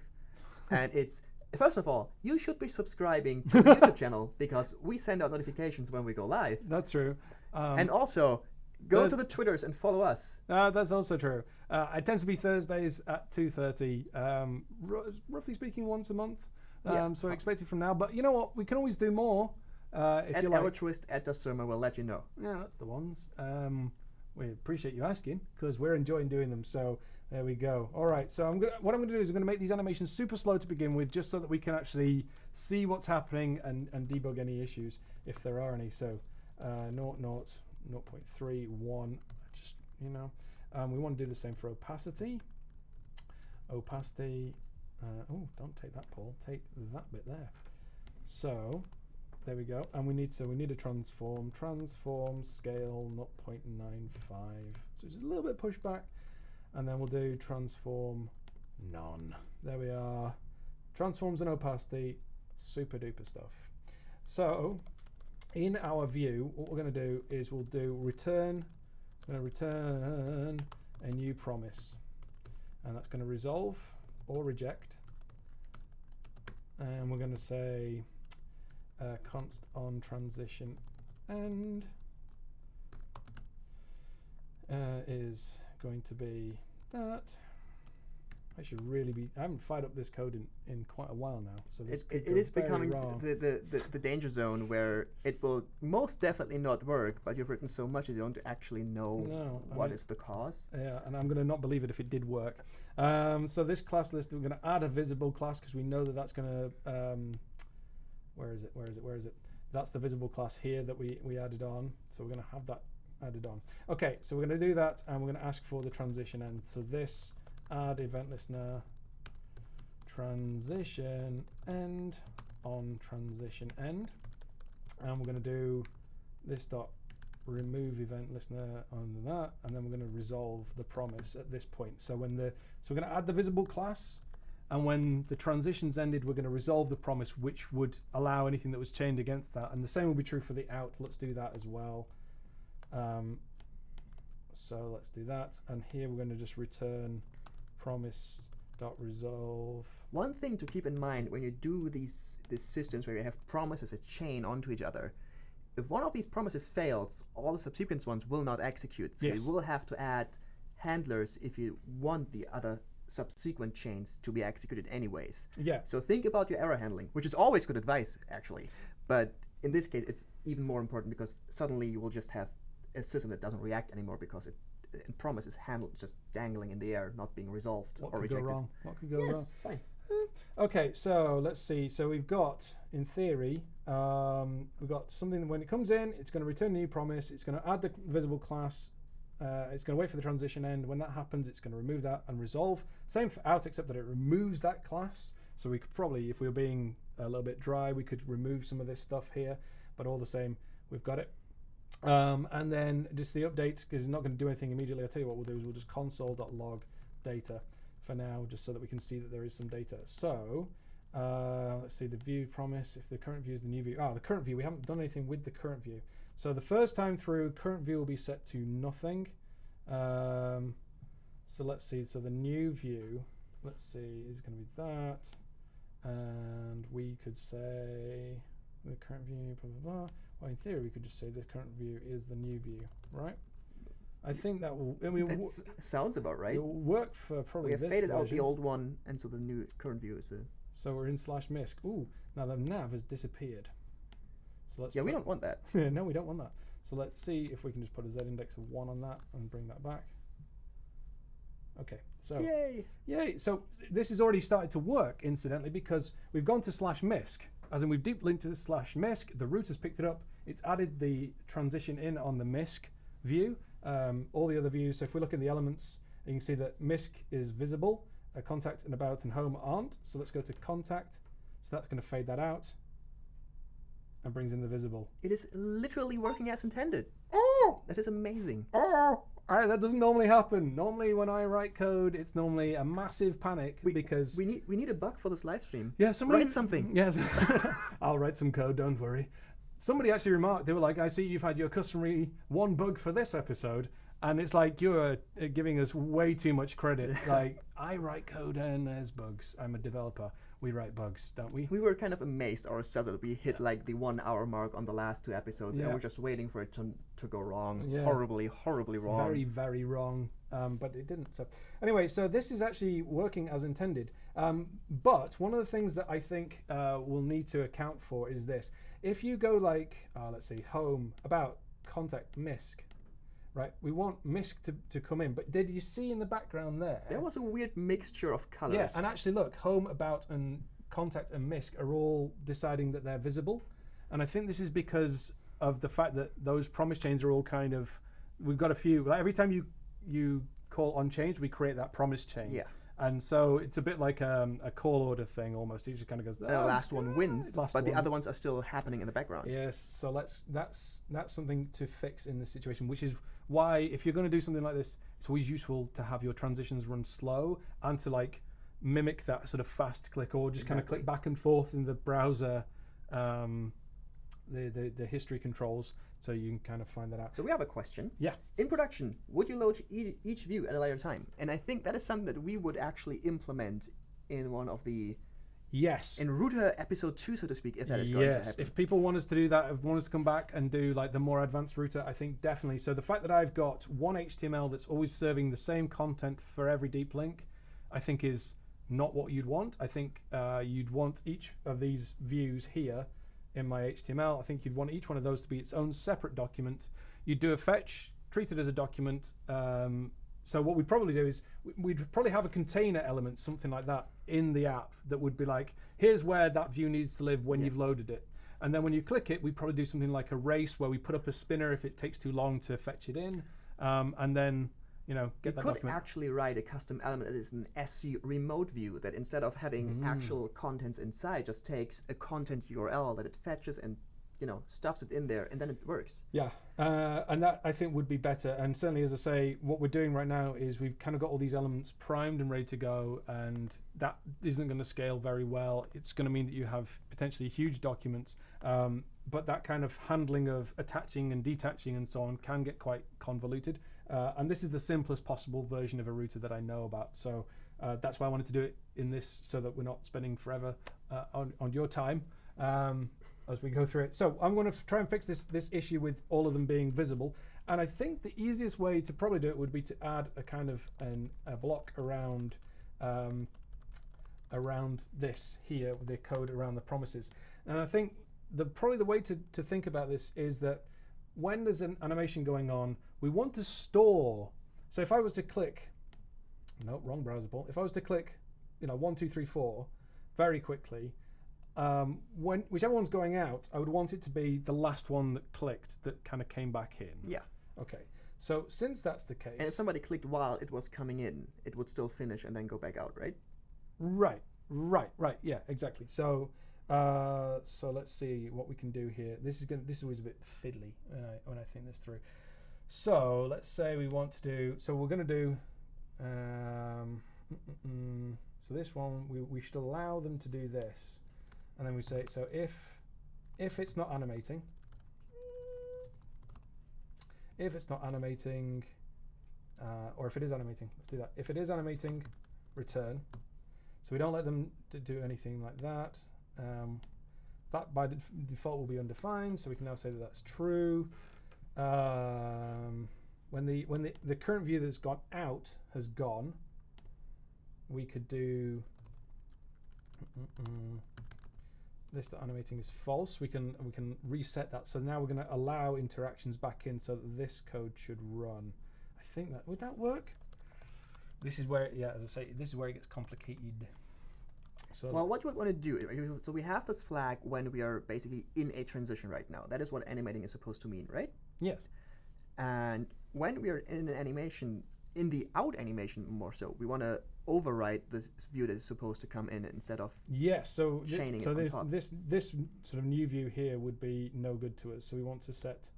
and it's First of all, you should be subscribing to the YouTube channel because we send out notifications when we go live. That's true. Um, And also, go to the Twitters and follow us. Uh, that's also true. Uh, it tends to be Thursdays at two thirty, um, r- roughly speaking, once a month. Um, Yeah. So expect it from now. But you know what? We can always do more uh, if At you like. our twist at the sermon, we'll let you know. Yeah, that's the ones. Um, we appreciate you asking because we're enjoying doing them. So there we go. All right. So I'm gonna, what I'm going to do is I'm going to make these animations super slow to begin with, just so that we can actually see what's happening and, and debug any issues if there are any. So uh, 0, 0, 0.3, 1. Just you know, um, we want to do the same for opacity. Opacity. Uh, oh, don't take that, Paul. Take that bit there. So there we go. And we need so we need a transform. Transform scale not 0.95. So just a little bit pushback. And then we'll do transform none. There we are. Transforms and opacity. Super duper stuff. So in our view, what we're going to do is we'll do return. We're going to return a new promise. And that's going to resolve or reject. And we're going to say uh, const on transition end uh, is going to be that. I should really be. I haven't fired up this code in, in quite a while now, so this It, it, is becoming the, the, the, the danger zone where it will most definitely not work, but you've written so much you don't actually know No, what is mean- the cause. Yeah, and I'm going to not believe it if it did work. Um, so this class list, we're going to add a visible class because we know that that's going to. Um, where is it? Where is it? Where is it? That's the visible class here that we, we added on. So we're going to have that added on. Okay, so we're going to do that and we're going to ask for the transition end. So this add event listener transition end on transition end. And we're going to do this dot remove event listener on that, and then we're going to resolve the promise at this point. So when the so we're going to add the visible class, and when the transitions ended, we're going to resolve the promise, which would allow anything that was chained against that. And the same will be true for the out. Let's do that as well. Um, so let's do that, and here we're going to just return promise dot resolve. One thing to keep in mind when you do these these systems where you have promises a chain onto each other, if one of these promises fails, all the subsequent ones will not execute. So Yes. you will have to add handlers if you want the other subsequent chains to be executed anyways. Yeah. So think about your error handling, which is always good advice actually. But in this case, it's even more important because suddenly you will just have a system that doesn't react anymore because it, it promise is handled just dangling in the air, not being resolved What or could go rejected. wrong? What could go Yes, wrong? it's fine. Okay, so let's see. So we've got, in theory, um, we've got something that when it comes in, it's going to return a new promise. It's going to add the visible class. Uh, it's going to wait for the transition end. When that happens, it's going to remove that and resolve. Same for out, except that it removes that class. So we could probably, if we were being a little bit dry, we could remove some of this stuff here. But all the same, we've got it. Um, and then just the update, because it's not going to do anything immediately. I'll tell you what we'll do is we'll just console.log data for now, just so that we can see that there is some data. So uh, let's see the view promise. If the current view is the new view, ah, the current view. We haven't done anything with the current view. So the first time through, current view will be set to nothing. Um, so let's see. So the new view, let's see, is going to be that, and we could say the current view, blah blah blah. Well, in theory, we could just say the current view is the new view, right? I think that will. I mean, That sounds about right. it will work for probably We have faded out the old one, and so the new current view is the. So we're in slash misc. Ooh, now the nav has disappeared. So let's. Yeah, we don't want that. no, we don't want that. So let's see if we can just put a z index of one on that and bring that back. Okay, so Yay! yay! So this has already started to work, incidentally, because we've gone to slash misc, as in we've deep linked to slash misc. The root has picked it up. It's added the transition in on the misc view. Um, all the other views. So if we look at the elements, you can see that misc is visible. Uh, contact and about and home aren't. So let's go to contact. So that's going to fade that out and brings in the visible. It is literally working as intended. Oh, That is amazing. oh! I- that doesn't normally happen. Normally, when I write code, it's normally a massive panic We, because we need we need a bug for this live stream. yeah, somebody Write something. Yes, I'll write some code. Don't worry. Somebody actually remarked they were like, "I see you've had your customary one bug for this episode." And it's like you're uh, giving us way too much credit. like I write code and there's bugs. I'm a developer. We write bugs, don't we? We were kind of amazed ourselves that we hit like the one hour mark on the last two episodes, Yeah. and we're just waiting for it to, to go wrong. Yeah. Horribly, horribly wrong. Very, very wrong. Um, but it didn't. So anyway, so this is actually working as intended. Um, but one of the things that I think uh, we'll need to account for is this: if you go like, uh, let's see, home, about, contact, misc, right? We want misc to, to come in. But did you see in the background there? There was a weird mixture of colors. Yeah, and actually, look, home, about, and contact and misc are all deciding that they're visible, and I think this is because of the fact that those promise chains are all kind of. We've got a few. Like every time you you call on change, we create that promise chain. Yeah. And so it's a bit like um, a call order thing almost. It just kind of goes. And the "Oh, last one wins, last but the other ones are still happening in the background. Yes, so let's that's that's something to fix in this situation, which is why if you're going to do something like this, it's always useful to have your transitions run slow and to like mimic that sort of fast click or just kind of click back and forth in the browser, um, the, the the history controls, so you can kind of find that out. So we have a question. Yeah. In production, would you load e- each view at a later time? And I think that is something that we would actually implement in one of the Yes. in router episode two, so to speak, if that is going to happen. if people want us to do that, if want us to come back and do like the more advanced router, I think definitely. So the fact that I've got one HTML that's always serving the same content for every deep link, I think is not what you'd want. I think uh, you'd want each of these views here in my HTML. I think you'd want each one of those to be its own separate document. You'd do a fetch, treat it as a document. Um, so what we'd probably do is we'd probably have a container element, something like that, in the app that would be like, here's where that view needs to live when you've loaded it. And then when you click it, we probably do something like a race where we put up a spinner if it takes too long to fetch it in, um, and then you know you get that could document. actually write a custom element that is an SC remote view that instead of having Mm. actual contents inside, just takes a content URL that it fetches and you know stuffs it in there, and then it works. Yeah, uh, and that I think would be better. And certainly, as I say, what we're doing right now is we've kind of got all these elements primed and ready to go, and that isn't going to scale very well. It's going to mean that you have potentially huge documents, um, but that kind of handling of attaching and detaching and so on can get quite convoluted. Uh, and this is the simplest possible version of a router that I know about. So uh, that's why I wanted to do it in this, so that we're not spending forever uh, on on your time. Um, as we go through it. So I'm going to try and fix this this issue with all of them being visible. And I think the easiest way to probably do it would be to add a kind of an, a block around um, around this here the code around the promises. And I think the probably the way to, to think about this is that when there's an animation going on, we want to store. So if I was to click, no, wrong browser ball. If I was to click, you know, one, two, three, four, very quickly, um, when whichever one's going out, I would want it to be the last one that clicked that kind of came back in. Yeah. Okay. So since that's the case, And if somebody clicked while it was coming in, it would still finish and then go back out, right? right, right, right, yeah, exactly. So, uh, so let's see what we can do here. This is gonna. This is always a bit fiddly when I when I think this through. So let's say we want to do. So we're going to do. Um, mm, mm, mm. so this one we we should allow them to do this, and then we say so if if it's not animating. If it's not animating, uh, or if it is animating, let's do that. If it is animating, return. So we don't let them do anything like that. Um, that by def- default will be undefined, so we can now say that that's true. Um, when the when the, the current view that's gone out has gone, we could do Mm-mm-mm. This that animating is false. We can we can reset that. So now we're going to allow interactions back in, so that this code should run. I think that would that work. This is where yeah, as I say, this is where it gets complicated. So Well, what you would want to do, so we have this flag when we are basically in a transition right now. That is what animating is supposed to mean, right? yes, And when we are in an animation, in the out animation more so, we want to override this view that is supposed to come in instead of Yes, so chaining so on this this this sort of new view here would be no good to us. So we want to set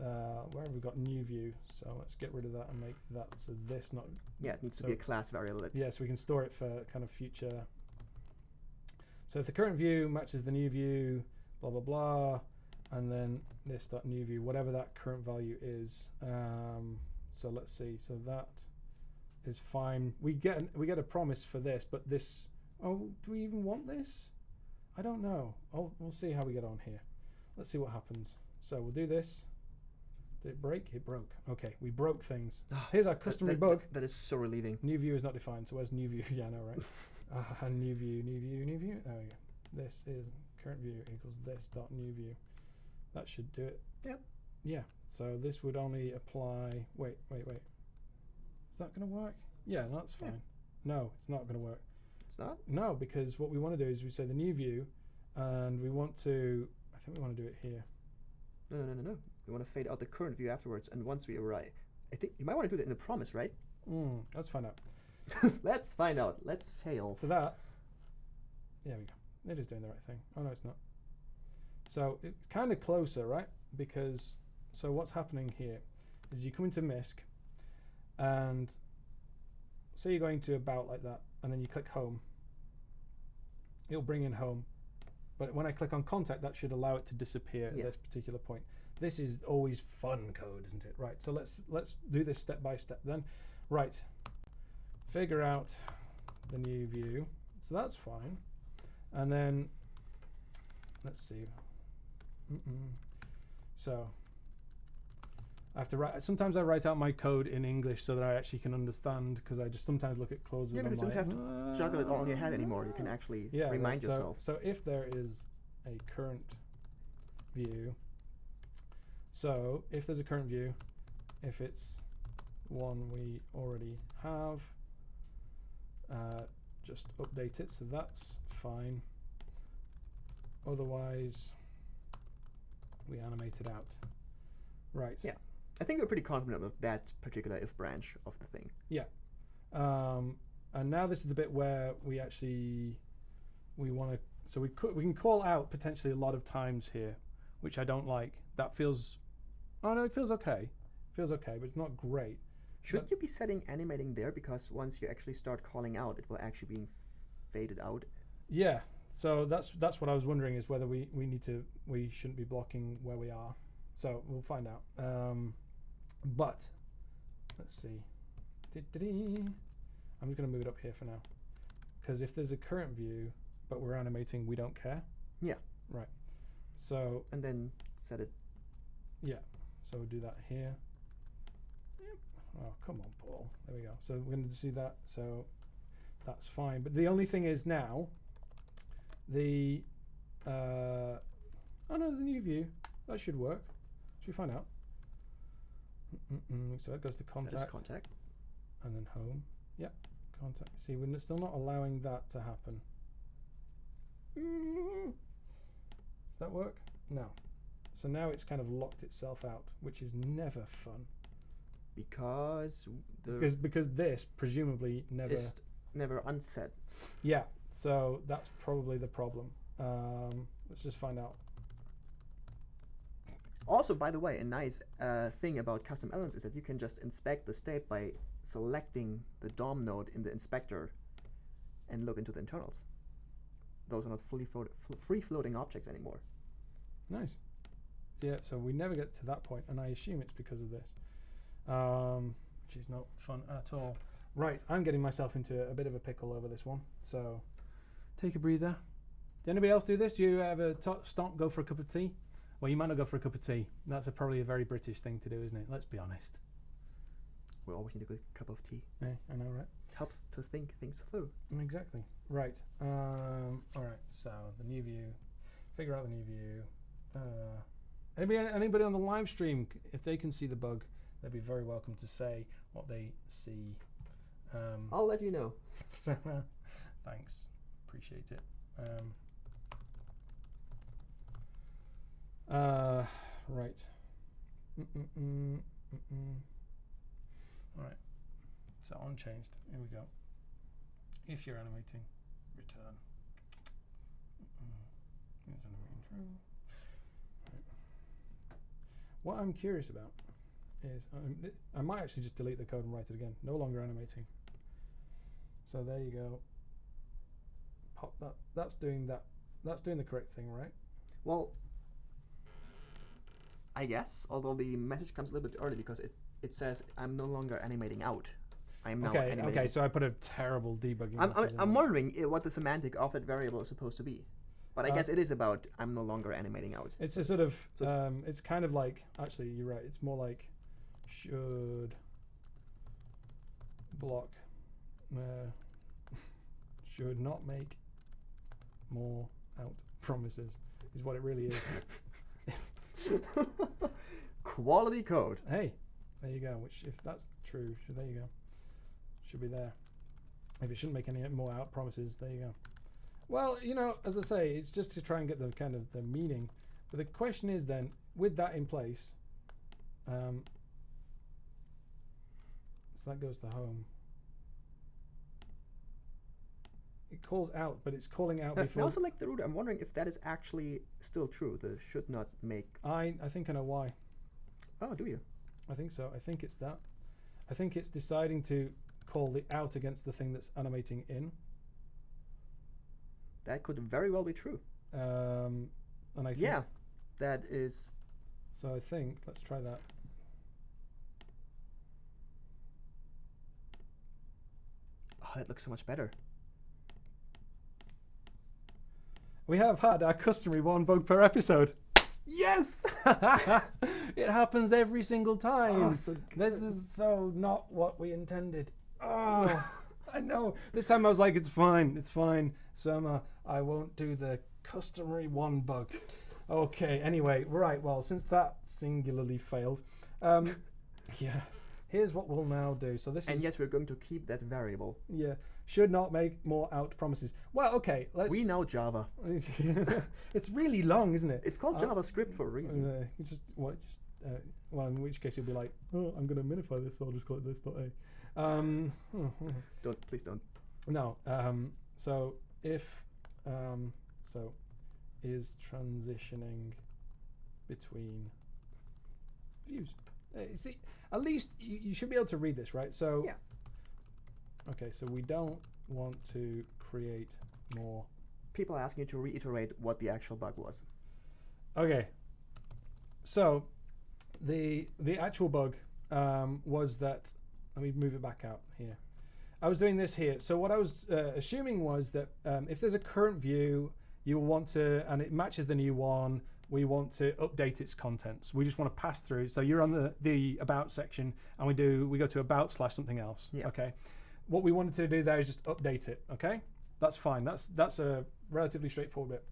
uh, where have we got new view? So let's get rid of that and make that so this not yeah, it needs to be a class variable. Yeah. So we can store it for kind of future. So if the current view matches the new view, blah blah blah, and then this dot new view, whatever that current value is. Um, so let's see. So that is fine. We get an, we get a promise for this, but this Oh, do we even want this? I don't know. I'll, we'll see how we get on here. Let's see what happens. So we'll do this. Did it break? It broke. Okay, we broke things. Here's our That- customary that- bug. that- that is so relieving. New view is not defined. So where's new view? yeah, I know, right? uh, new view, new view, new view. There we go. This is current view equals this dot new view. That should do it. Yep. Yeah. So this would only apply. Wait, wait, wait. Is that going to work? Yeah, that's Yeah. fine. No, it's not going to work. It's not? No, because what we want to do is we say the new view, and we want to. I think we want to do it here. No, no, no, no, no. We want to fade out the current view afterwards, and once we arrive, I think you might want to do that in the promise, right? Mm, let's find out. Let's find out. Let's fail. So that. There we go. It is doing the right thing. Oh no, it's not. So it's kind of closer, right? Because so what's happening here is you come into MISC, and say you're going to about like that, and then you click home. It'll bring in home, but when I click on contact, that should allow it to disappear Yeah. at this particular point. This is always fun code, isn't it? Right. So let's let's do this step by step then. Right. Figure out the new view. So that's fine. And then let's see. Mm-mm. So I have to write. Sometimes I write out my code in English so that I actually can understand because I just sometimes look at clauses. Yeah, and because you don't like, have to juggle it all in your head anymore. You can actually yeah, remind so- yourself. So if there is a current view, so if there's a current view, if it's one we already have, uh, just update it. So that's fine. Otherwise, we animate it out. Right. Yeah. I think we're pretty confident of that particular if branch of the thing. Yeah. Um, and now this is the bit where we actually we want to. So we could we can call out potentially a lot of times here, which I don't like. That feels. Oh no, it feels okay. It feels okay, but it's not great. Should But- you be setting animating there? Because once you actually start calling out, it will actually be faded out. Yeah. So that's that's what I was wondering is whether we we need to we shouldn't be blocking where we are. So we'll find out. Um, but let's see. I'm just going to move it up here for now, because if there's a current view, but we're animating, we don't care. Yeah. Right. So And then set it. Yeah. So we'll do that here. Yep. Oh come on, Paul. There we go. So we're going to see that. So that's fine. But the only thing is now, the uh, oh no, the new view that should work. Should we find out? Mm-mm-mm. So it goes to contact contact. and then home. Yep, contact. See, we're still not allowing that to happen. Mm. Does that work? No. So now it's kind of locked itself out, which is never fun. Because the Because because this presumably never. never unset. Yeah. So that's probably the problem. Um, let's just find out. Also, by the way, a nice uh, thing about custom elements is that you can just inspect the state by selecting the DOM node in the inspector and look into the internals. Those are not fully float- fl- free floating objects anymore. Nice. Yeah. So we never get to that point, and I assume it's because of this, um, which is not fun at all. Right. I'm getting myself into a bit of a pickle over this one. So take a breather. Did anybody else do this? You ever stop, go for a cup of tea? Well, you might not go for a cup of tea. That's a, probably a very British thing to do, isn't it? Let's be honest. We always need a good cup of tea. Yeah, I know, right? It helps to think things through. Exactly. Right. Um, all right. So the new view. Figure out the new view. Uh, anybody, anybody on the live stream, if they can see the bug, they'd be very welcome to say what they see. Um, I'll let you know. so, uh, thanks. Appreciate it. Um, uh, right. Mm-mm-mm. All right. So unchanged. Here we go. If you're animating, return. Mm-hmm. True. Mm. Right. What I'm curious about is um, th- I might actually just delete the code and write it again. No longer animating. So there you go. Pop that. That's doing that. That's doing the correct thing, right? Well, I guess, although the message comes a little bit early because it, it says I'm no longer animating out. I'm now Okay, animating. okay, so I put a terrible debugging. I'm, I'm, I'm wondering uh, what the semantic of that variable is supposed to be. But I Uh, guess it is about I'm no longer animating out. It's a sort of, So it's- um, it's kind of like, actually, you're right. It's more like should block, uh, should not make more out promises, is what it really is. Quality code. hey, there you go. Which, if that's true, should, there you go. Should be there. If it shouldn't make any more out promises, there you go. Well, you know, as I say, it's just to try and get the kind of the meaning. But the question is then, with that in place, um, so that goes to home. It calls out, but it's calling out Uh, before. now select the root. I'm wondering if that is actually still true. The should not make. I I think I know why. Oh, do you? I think so. I think it's that. I think it's deciding to call the out against the thing that's animating in. That could very well be true. Um, and I think, Yeah, that is. So I think let's try that. Oh, that looks so much better. We have had our customary one bug per episode. Yes, it happens every single time. Oh, so this is so not what we intended. Oh, I know. This time I was like, it's fine, it's fine. Surma, I won't do the customary one bug. Okay. Anyway, right. Well, since that singularly failed, um, yeah. Here's what we'll now do. So this And is yes, we're going to keep that variable. yeah. Should not make more out promises. Well, okay. Let's. We know Java. it's really long, isn't it? It's called Uh, JavaScript for a reason. Uh, you just what? Just uh, well, in which case you'll be like, oh, I'm going to minify this, so I'll just call it this dot a. Um, Don't please don't. no. Um, so if um, so is transitioning between views. Uh, see, at least you, you should be able to read this, right? So Yeah. Okay, so we don't want to create more. People are asking you to reiterate what the actual bug was. Okay. So the the actual bug um, was that let me move it back out here. I was doing this here. So what I was uh, assuming was that um, if there's a current view, you will want to, and it matches the new one. We want to update its contents. We just want to pass through. So you're on the the about section, and we do we go to about slash something else. Yeah. Okay. What we wanted to do there is just update it. Okay. That's fine. That's that's a relatively straightforward bit.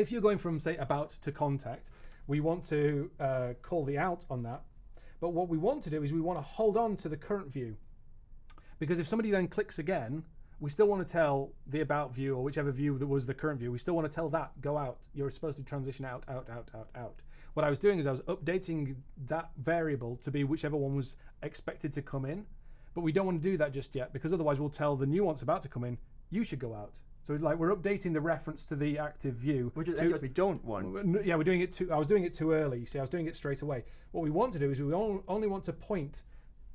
If you're going from say about to contact, we want to uh, call the out on that. But what we want to do is we want to hold on to the current view. Because if somebody then clicks again, we still want to tell the about view or whichever view that was the current view, we still want to tell that go out. You're supposed to transition out, out, out, out, out. What I was doing is I was updating that variable to be whichever one was expected to come in. But we don't want to do that just yet because otherwise we'll tell the nuance about to come in, you should go out. So like we're updating the reference to the active view. Which is to- we don't want. Yeah, we're doing it too. I was doing it too early. You see, I was doing it straight away. What we want to do is we only want to point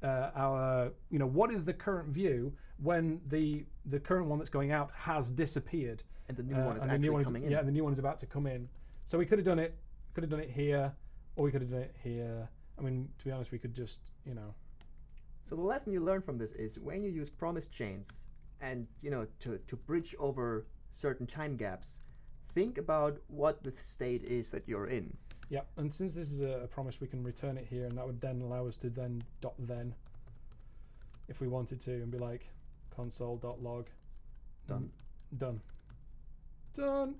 uh, our, you know, what is the current view when the the current one that's going out has disappeared. And the new Uh, one is actually new one is- coming in. Yeah, and the new one is about to come in. So we could have done it. Could have done it here, or we could have done it here. I mean, to be honest, we could just, you know, So the lesson you learn from this is when you use promise chains and you know to, to bridge over certain time gaps, think about what the state is that you're in. Yeah, and since this is a, promise, we can return it here, and that would then allow us to then dot then, if we wanted to, and be like console.log. Done. Done. Done.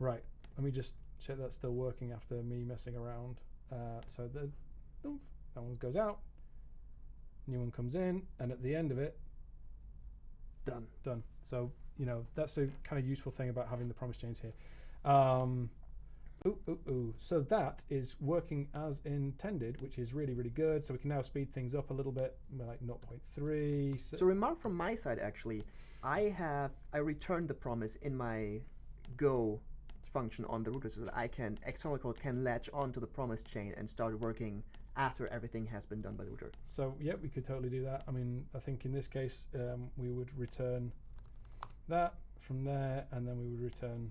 Right. Let me just check that's still working after me messing around. Uh, so the oomph, that one goes out. New one comes in, and at the end of it, Done. done. So you know that's a kind of useful thing about having the promise chains here. Um, ooh, ooh, ooh. So that is working as intended, which is really, really good. So we can now speed things up a little bit, like 0.3. So, So remark from my side actually, I have I returned the promise in my go function on the router so that I can external code can latch onto the promise chain and start working after everything has been done by the router. so yeah, we could totally do that. I mean, I think in this case um, we would return that from there, and then we would return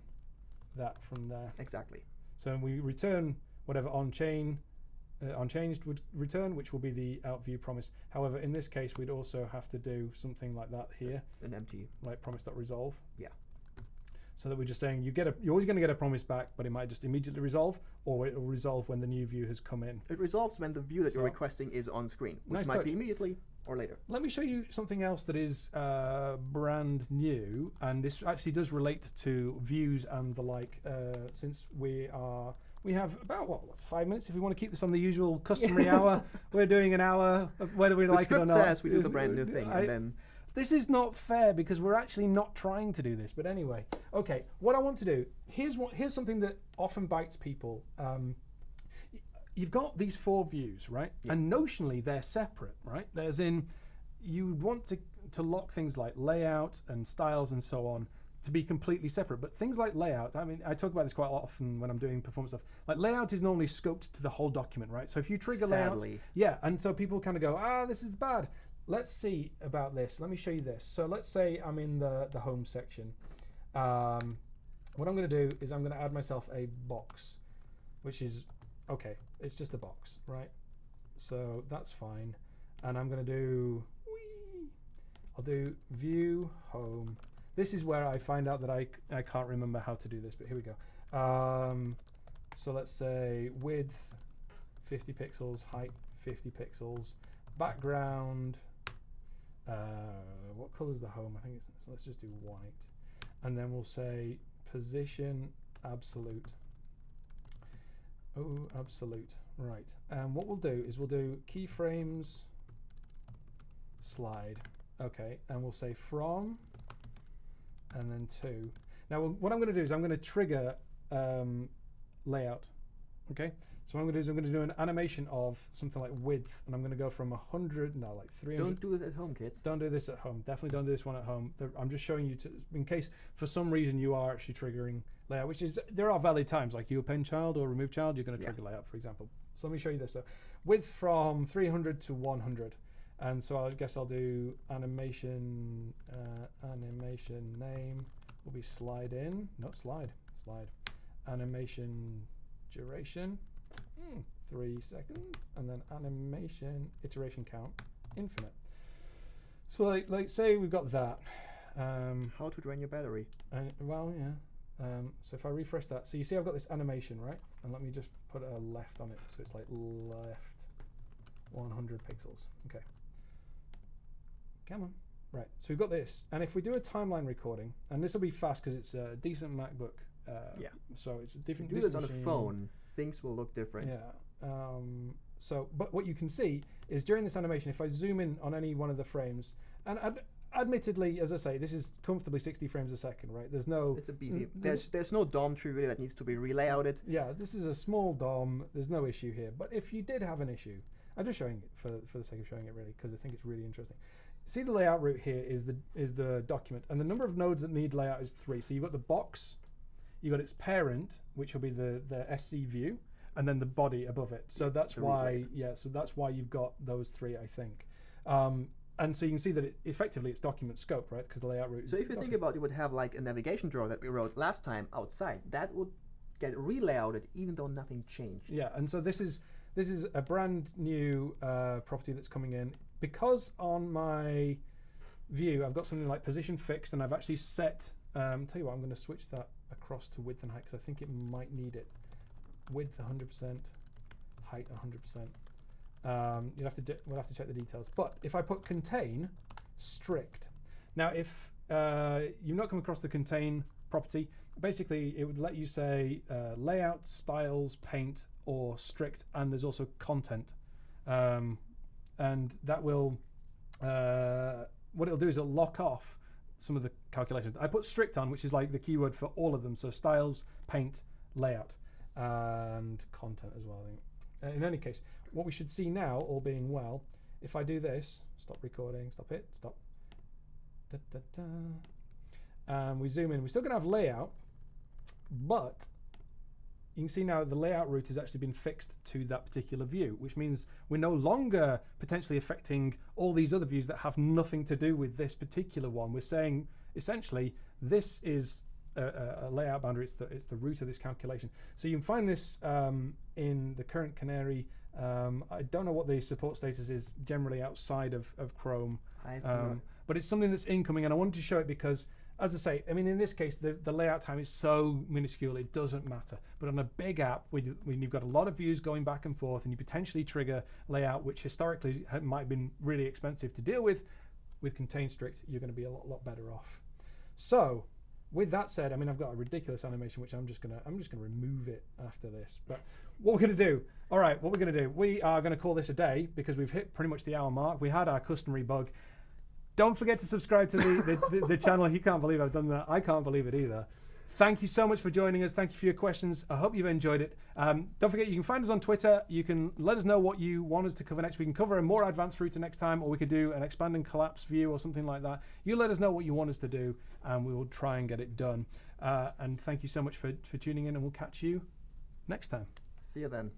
that from there. Exactly. So we return whatever on chain uh, unchanged would return, which will be the out view promise. However, in this case, we'd also have to do something like that here, An empty. like promise.resolve. Yeah. So that we're just saying you get a, you're always going to get a promise back, but it might just immediately resolve, or it will resolve when the new view has come in. It resolves when the view that you're requesting is on screen, which Nice might be immediately or later. Let me show you something else that is uh, brand new, and this actually does relate to views and the like. Uh, since we are, we have about what, what, five minutes. If we want to keep this on the usual customary hour, we're doing an hour, whether we The like it or script not. says we do the brand new thing, I- and then this is not fair because we're actually not trying to do this. But anyway, okay. What I want to do here's what here's something that often bites people. Um, you've got these four views, right? And notionally they're separate, right? There's in you want to to lock things like layout and styles and so on to be completely separate. But things like layout, I mean, I talk about this quite a lot often when I'm doing performance stuff. Like layout is normally scoped to the whole document, right? So if you trigger Sadly. layout, yeah, and so people kind of go, ah, this is bad. Let's see about this. Let me show you this. So let's say I'm in the the home section. Um, what I'm going to do is I'm going to add myself a box, which is okay. It's just a box, right? So that's fine. And I'm going to do. I'll do view home. This is where I find out that I, I can't remember how to do this, but here we go. Um, so let's say width 50 pixels, height 50 pixels, background. Uh, what color is the home? I think it's. So let's just do white, and then we'll say position absolute. Oh, absolute. Right. And what we'll do is we'll do keyframes slide. Okay. And we'll say from and then to. Now, what I'm going to do is I'm going to trigger um, layout. Okay. So what I'm going to do is I'm going to do an animation of something like width, and I'm going to go from 100, no, like 300. don't do it at home, kids. Don't do this at home. Definitely don't do this one at home. I'm just showing you to, in case for some reason you are actually triggering layout, which is there are valid times like you append child or remove child, you're going to trigger Yeah. layout, for example. So let me show you this. So width from 300 to 100, and so I guess I'll do animation. Uh, animation name will be slide in. No slide. Slide. Animation duration. Mm, three seconds, and then animation iteration count infinite. So like, like say we've got that. Um, How to drain your battery. and, well, yeah. Um, so if I refresh that, so you see I've got this animation, right? And let me just put a left on it, so it's like left 100 pixels. Okay. Come on. Right. So we've got this, and if we do a timeline recording, and this will be fast because it's a decent MacBook. Uh, Yeah. So it's a different. you do this on a phone, things will look different. Yeah. Um, so, but what you can see is during this animation, if I zoom in on any one of the frames, and ad- admittedly, as I say, this is comfortably 60 frames a second, right? There's no. It's a BV. There's there's no DOM tree really that needs to be relayouted. yeah, this is a small DOM. There's no issue here. But if you did have an issue, I'm just showing it for, for the sake of showing it really because I think it's really interesting. See the layout root here is the is the document, and the number of nodes that need layout is three. So you've got the box, you've got its parent, which will be the the SC view, and then the body above it. So that's the why yeah. So that's why you've got those three, I think. Um, and so you can see that it, effectively it's document scope, right? Because the layout root. is So if you think about, it, you would have like a navigation drawer that we wrote last time outside. That would get relayouted even though nothing changed. Yeah, and so this is this is a brand new uh, property that's coming in because on my view I've got something like position fixed, and I've actually set. Um, tell you what, I'm going to switch that across to width and height because I think it might need it. Width 100%, height 100%. Um, you'll have to we'll have to check the details. But if I put contain strict, now if uh, you've not come across the contain property, basically it would let you say uh, layout, styles, paint, or strict, and there's also content, um, and that will uh, what it'll do is it'll lock off some of the calculations. I put strict on, which is like the keyword for all of them. So styles, paint, layout, and content as well. Uh, In any case, what we should see now, all being well, if I do this, stop recording, stop it, stop. Da, da, da. And we zoom in. We're still going to have layout, but you can see now the layout root has actually been fixed to that particular view, which means we're no longer potentially affecting all these other views that have nothing to do with this particular one. We're saying essentially this is a, a, layout boundary. It's the it's the root of this calculation. So you can find this um, in the current Canary Um, I don't know what the support status is generally outside of, of Chrome, um, but it's something that's incoming, and I wanted to show it because, as I say, I mean, in this case, the, the layout time is so minuscule it doesn't matter. But on a big app, when, when you've got a lot of views going back and forth, and you potentially trigger layout, which historically might have been really expensive to deal with, with Contain Strict, you're going to be a lot, lot better off. So, with that said, I mean I've got a ridiculous animation which I'm just gonna I'm just gonna remove it after this. But what we're gonna do, all right, what we're gonna do, we are gonna call this a day because we've hit pretty much the hour mark. We had our customary bug. Don't forget to subscribe to the, the, the, the channel. He can't believe I've done that. I can't believe it either. Thank you so much for joining us. Thank you for your questions. I hope you've enjoyed it. Um, don't forget, you can find us on Twitter. You can let us know what you want us to cover next. We can cover a more advanced router next time, or we could do an expand and collapse view or something like that. You let us know what you want us to do, and we will try and get it done. Uh, and thank you so much for, for tuning in, and we'll catch you next time. See you then.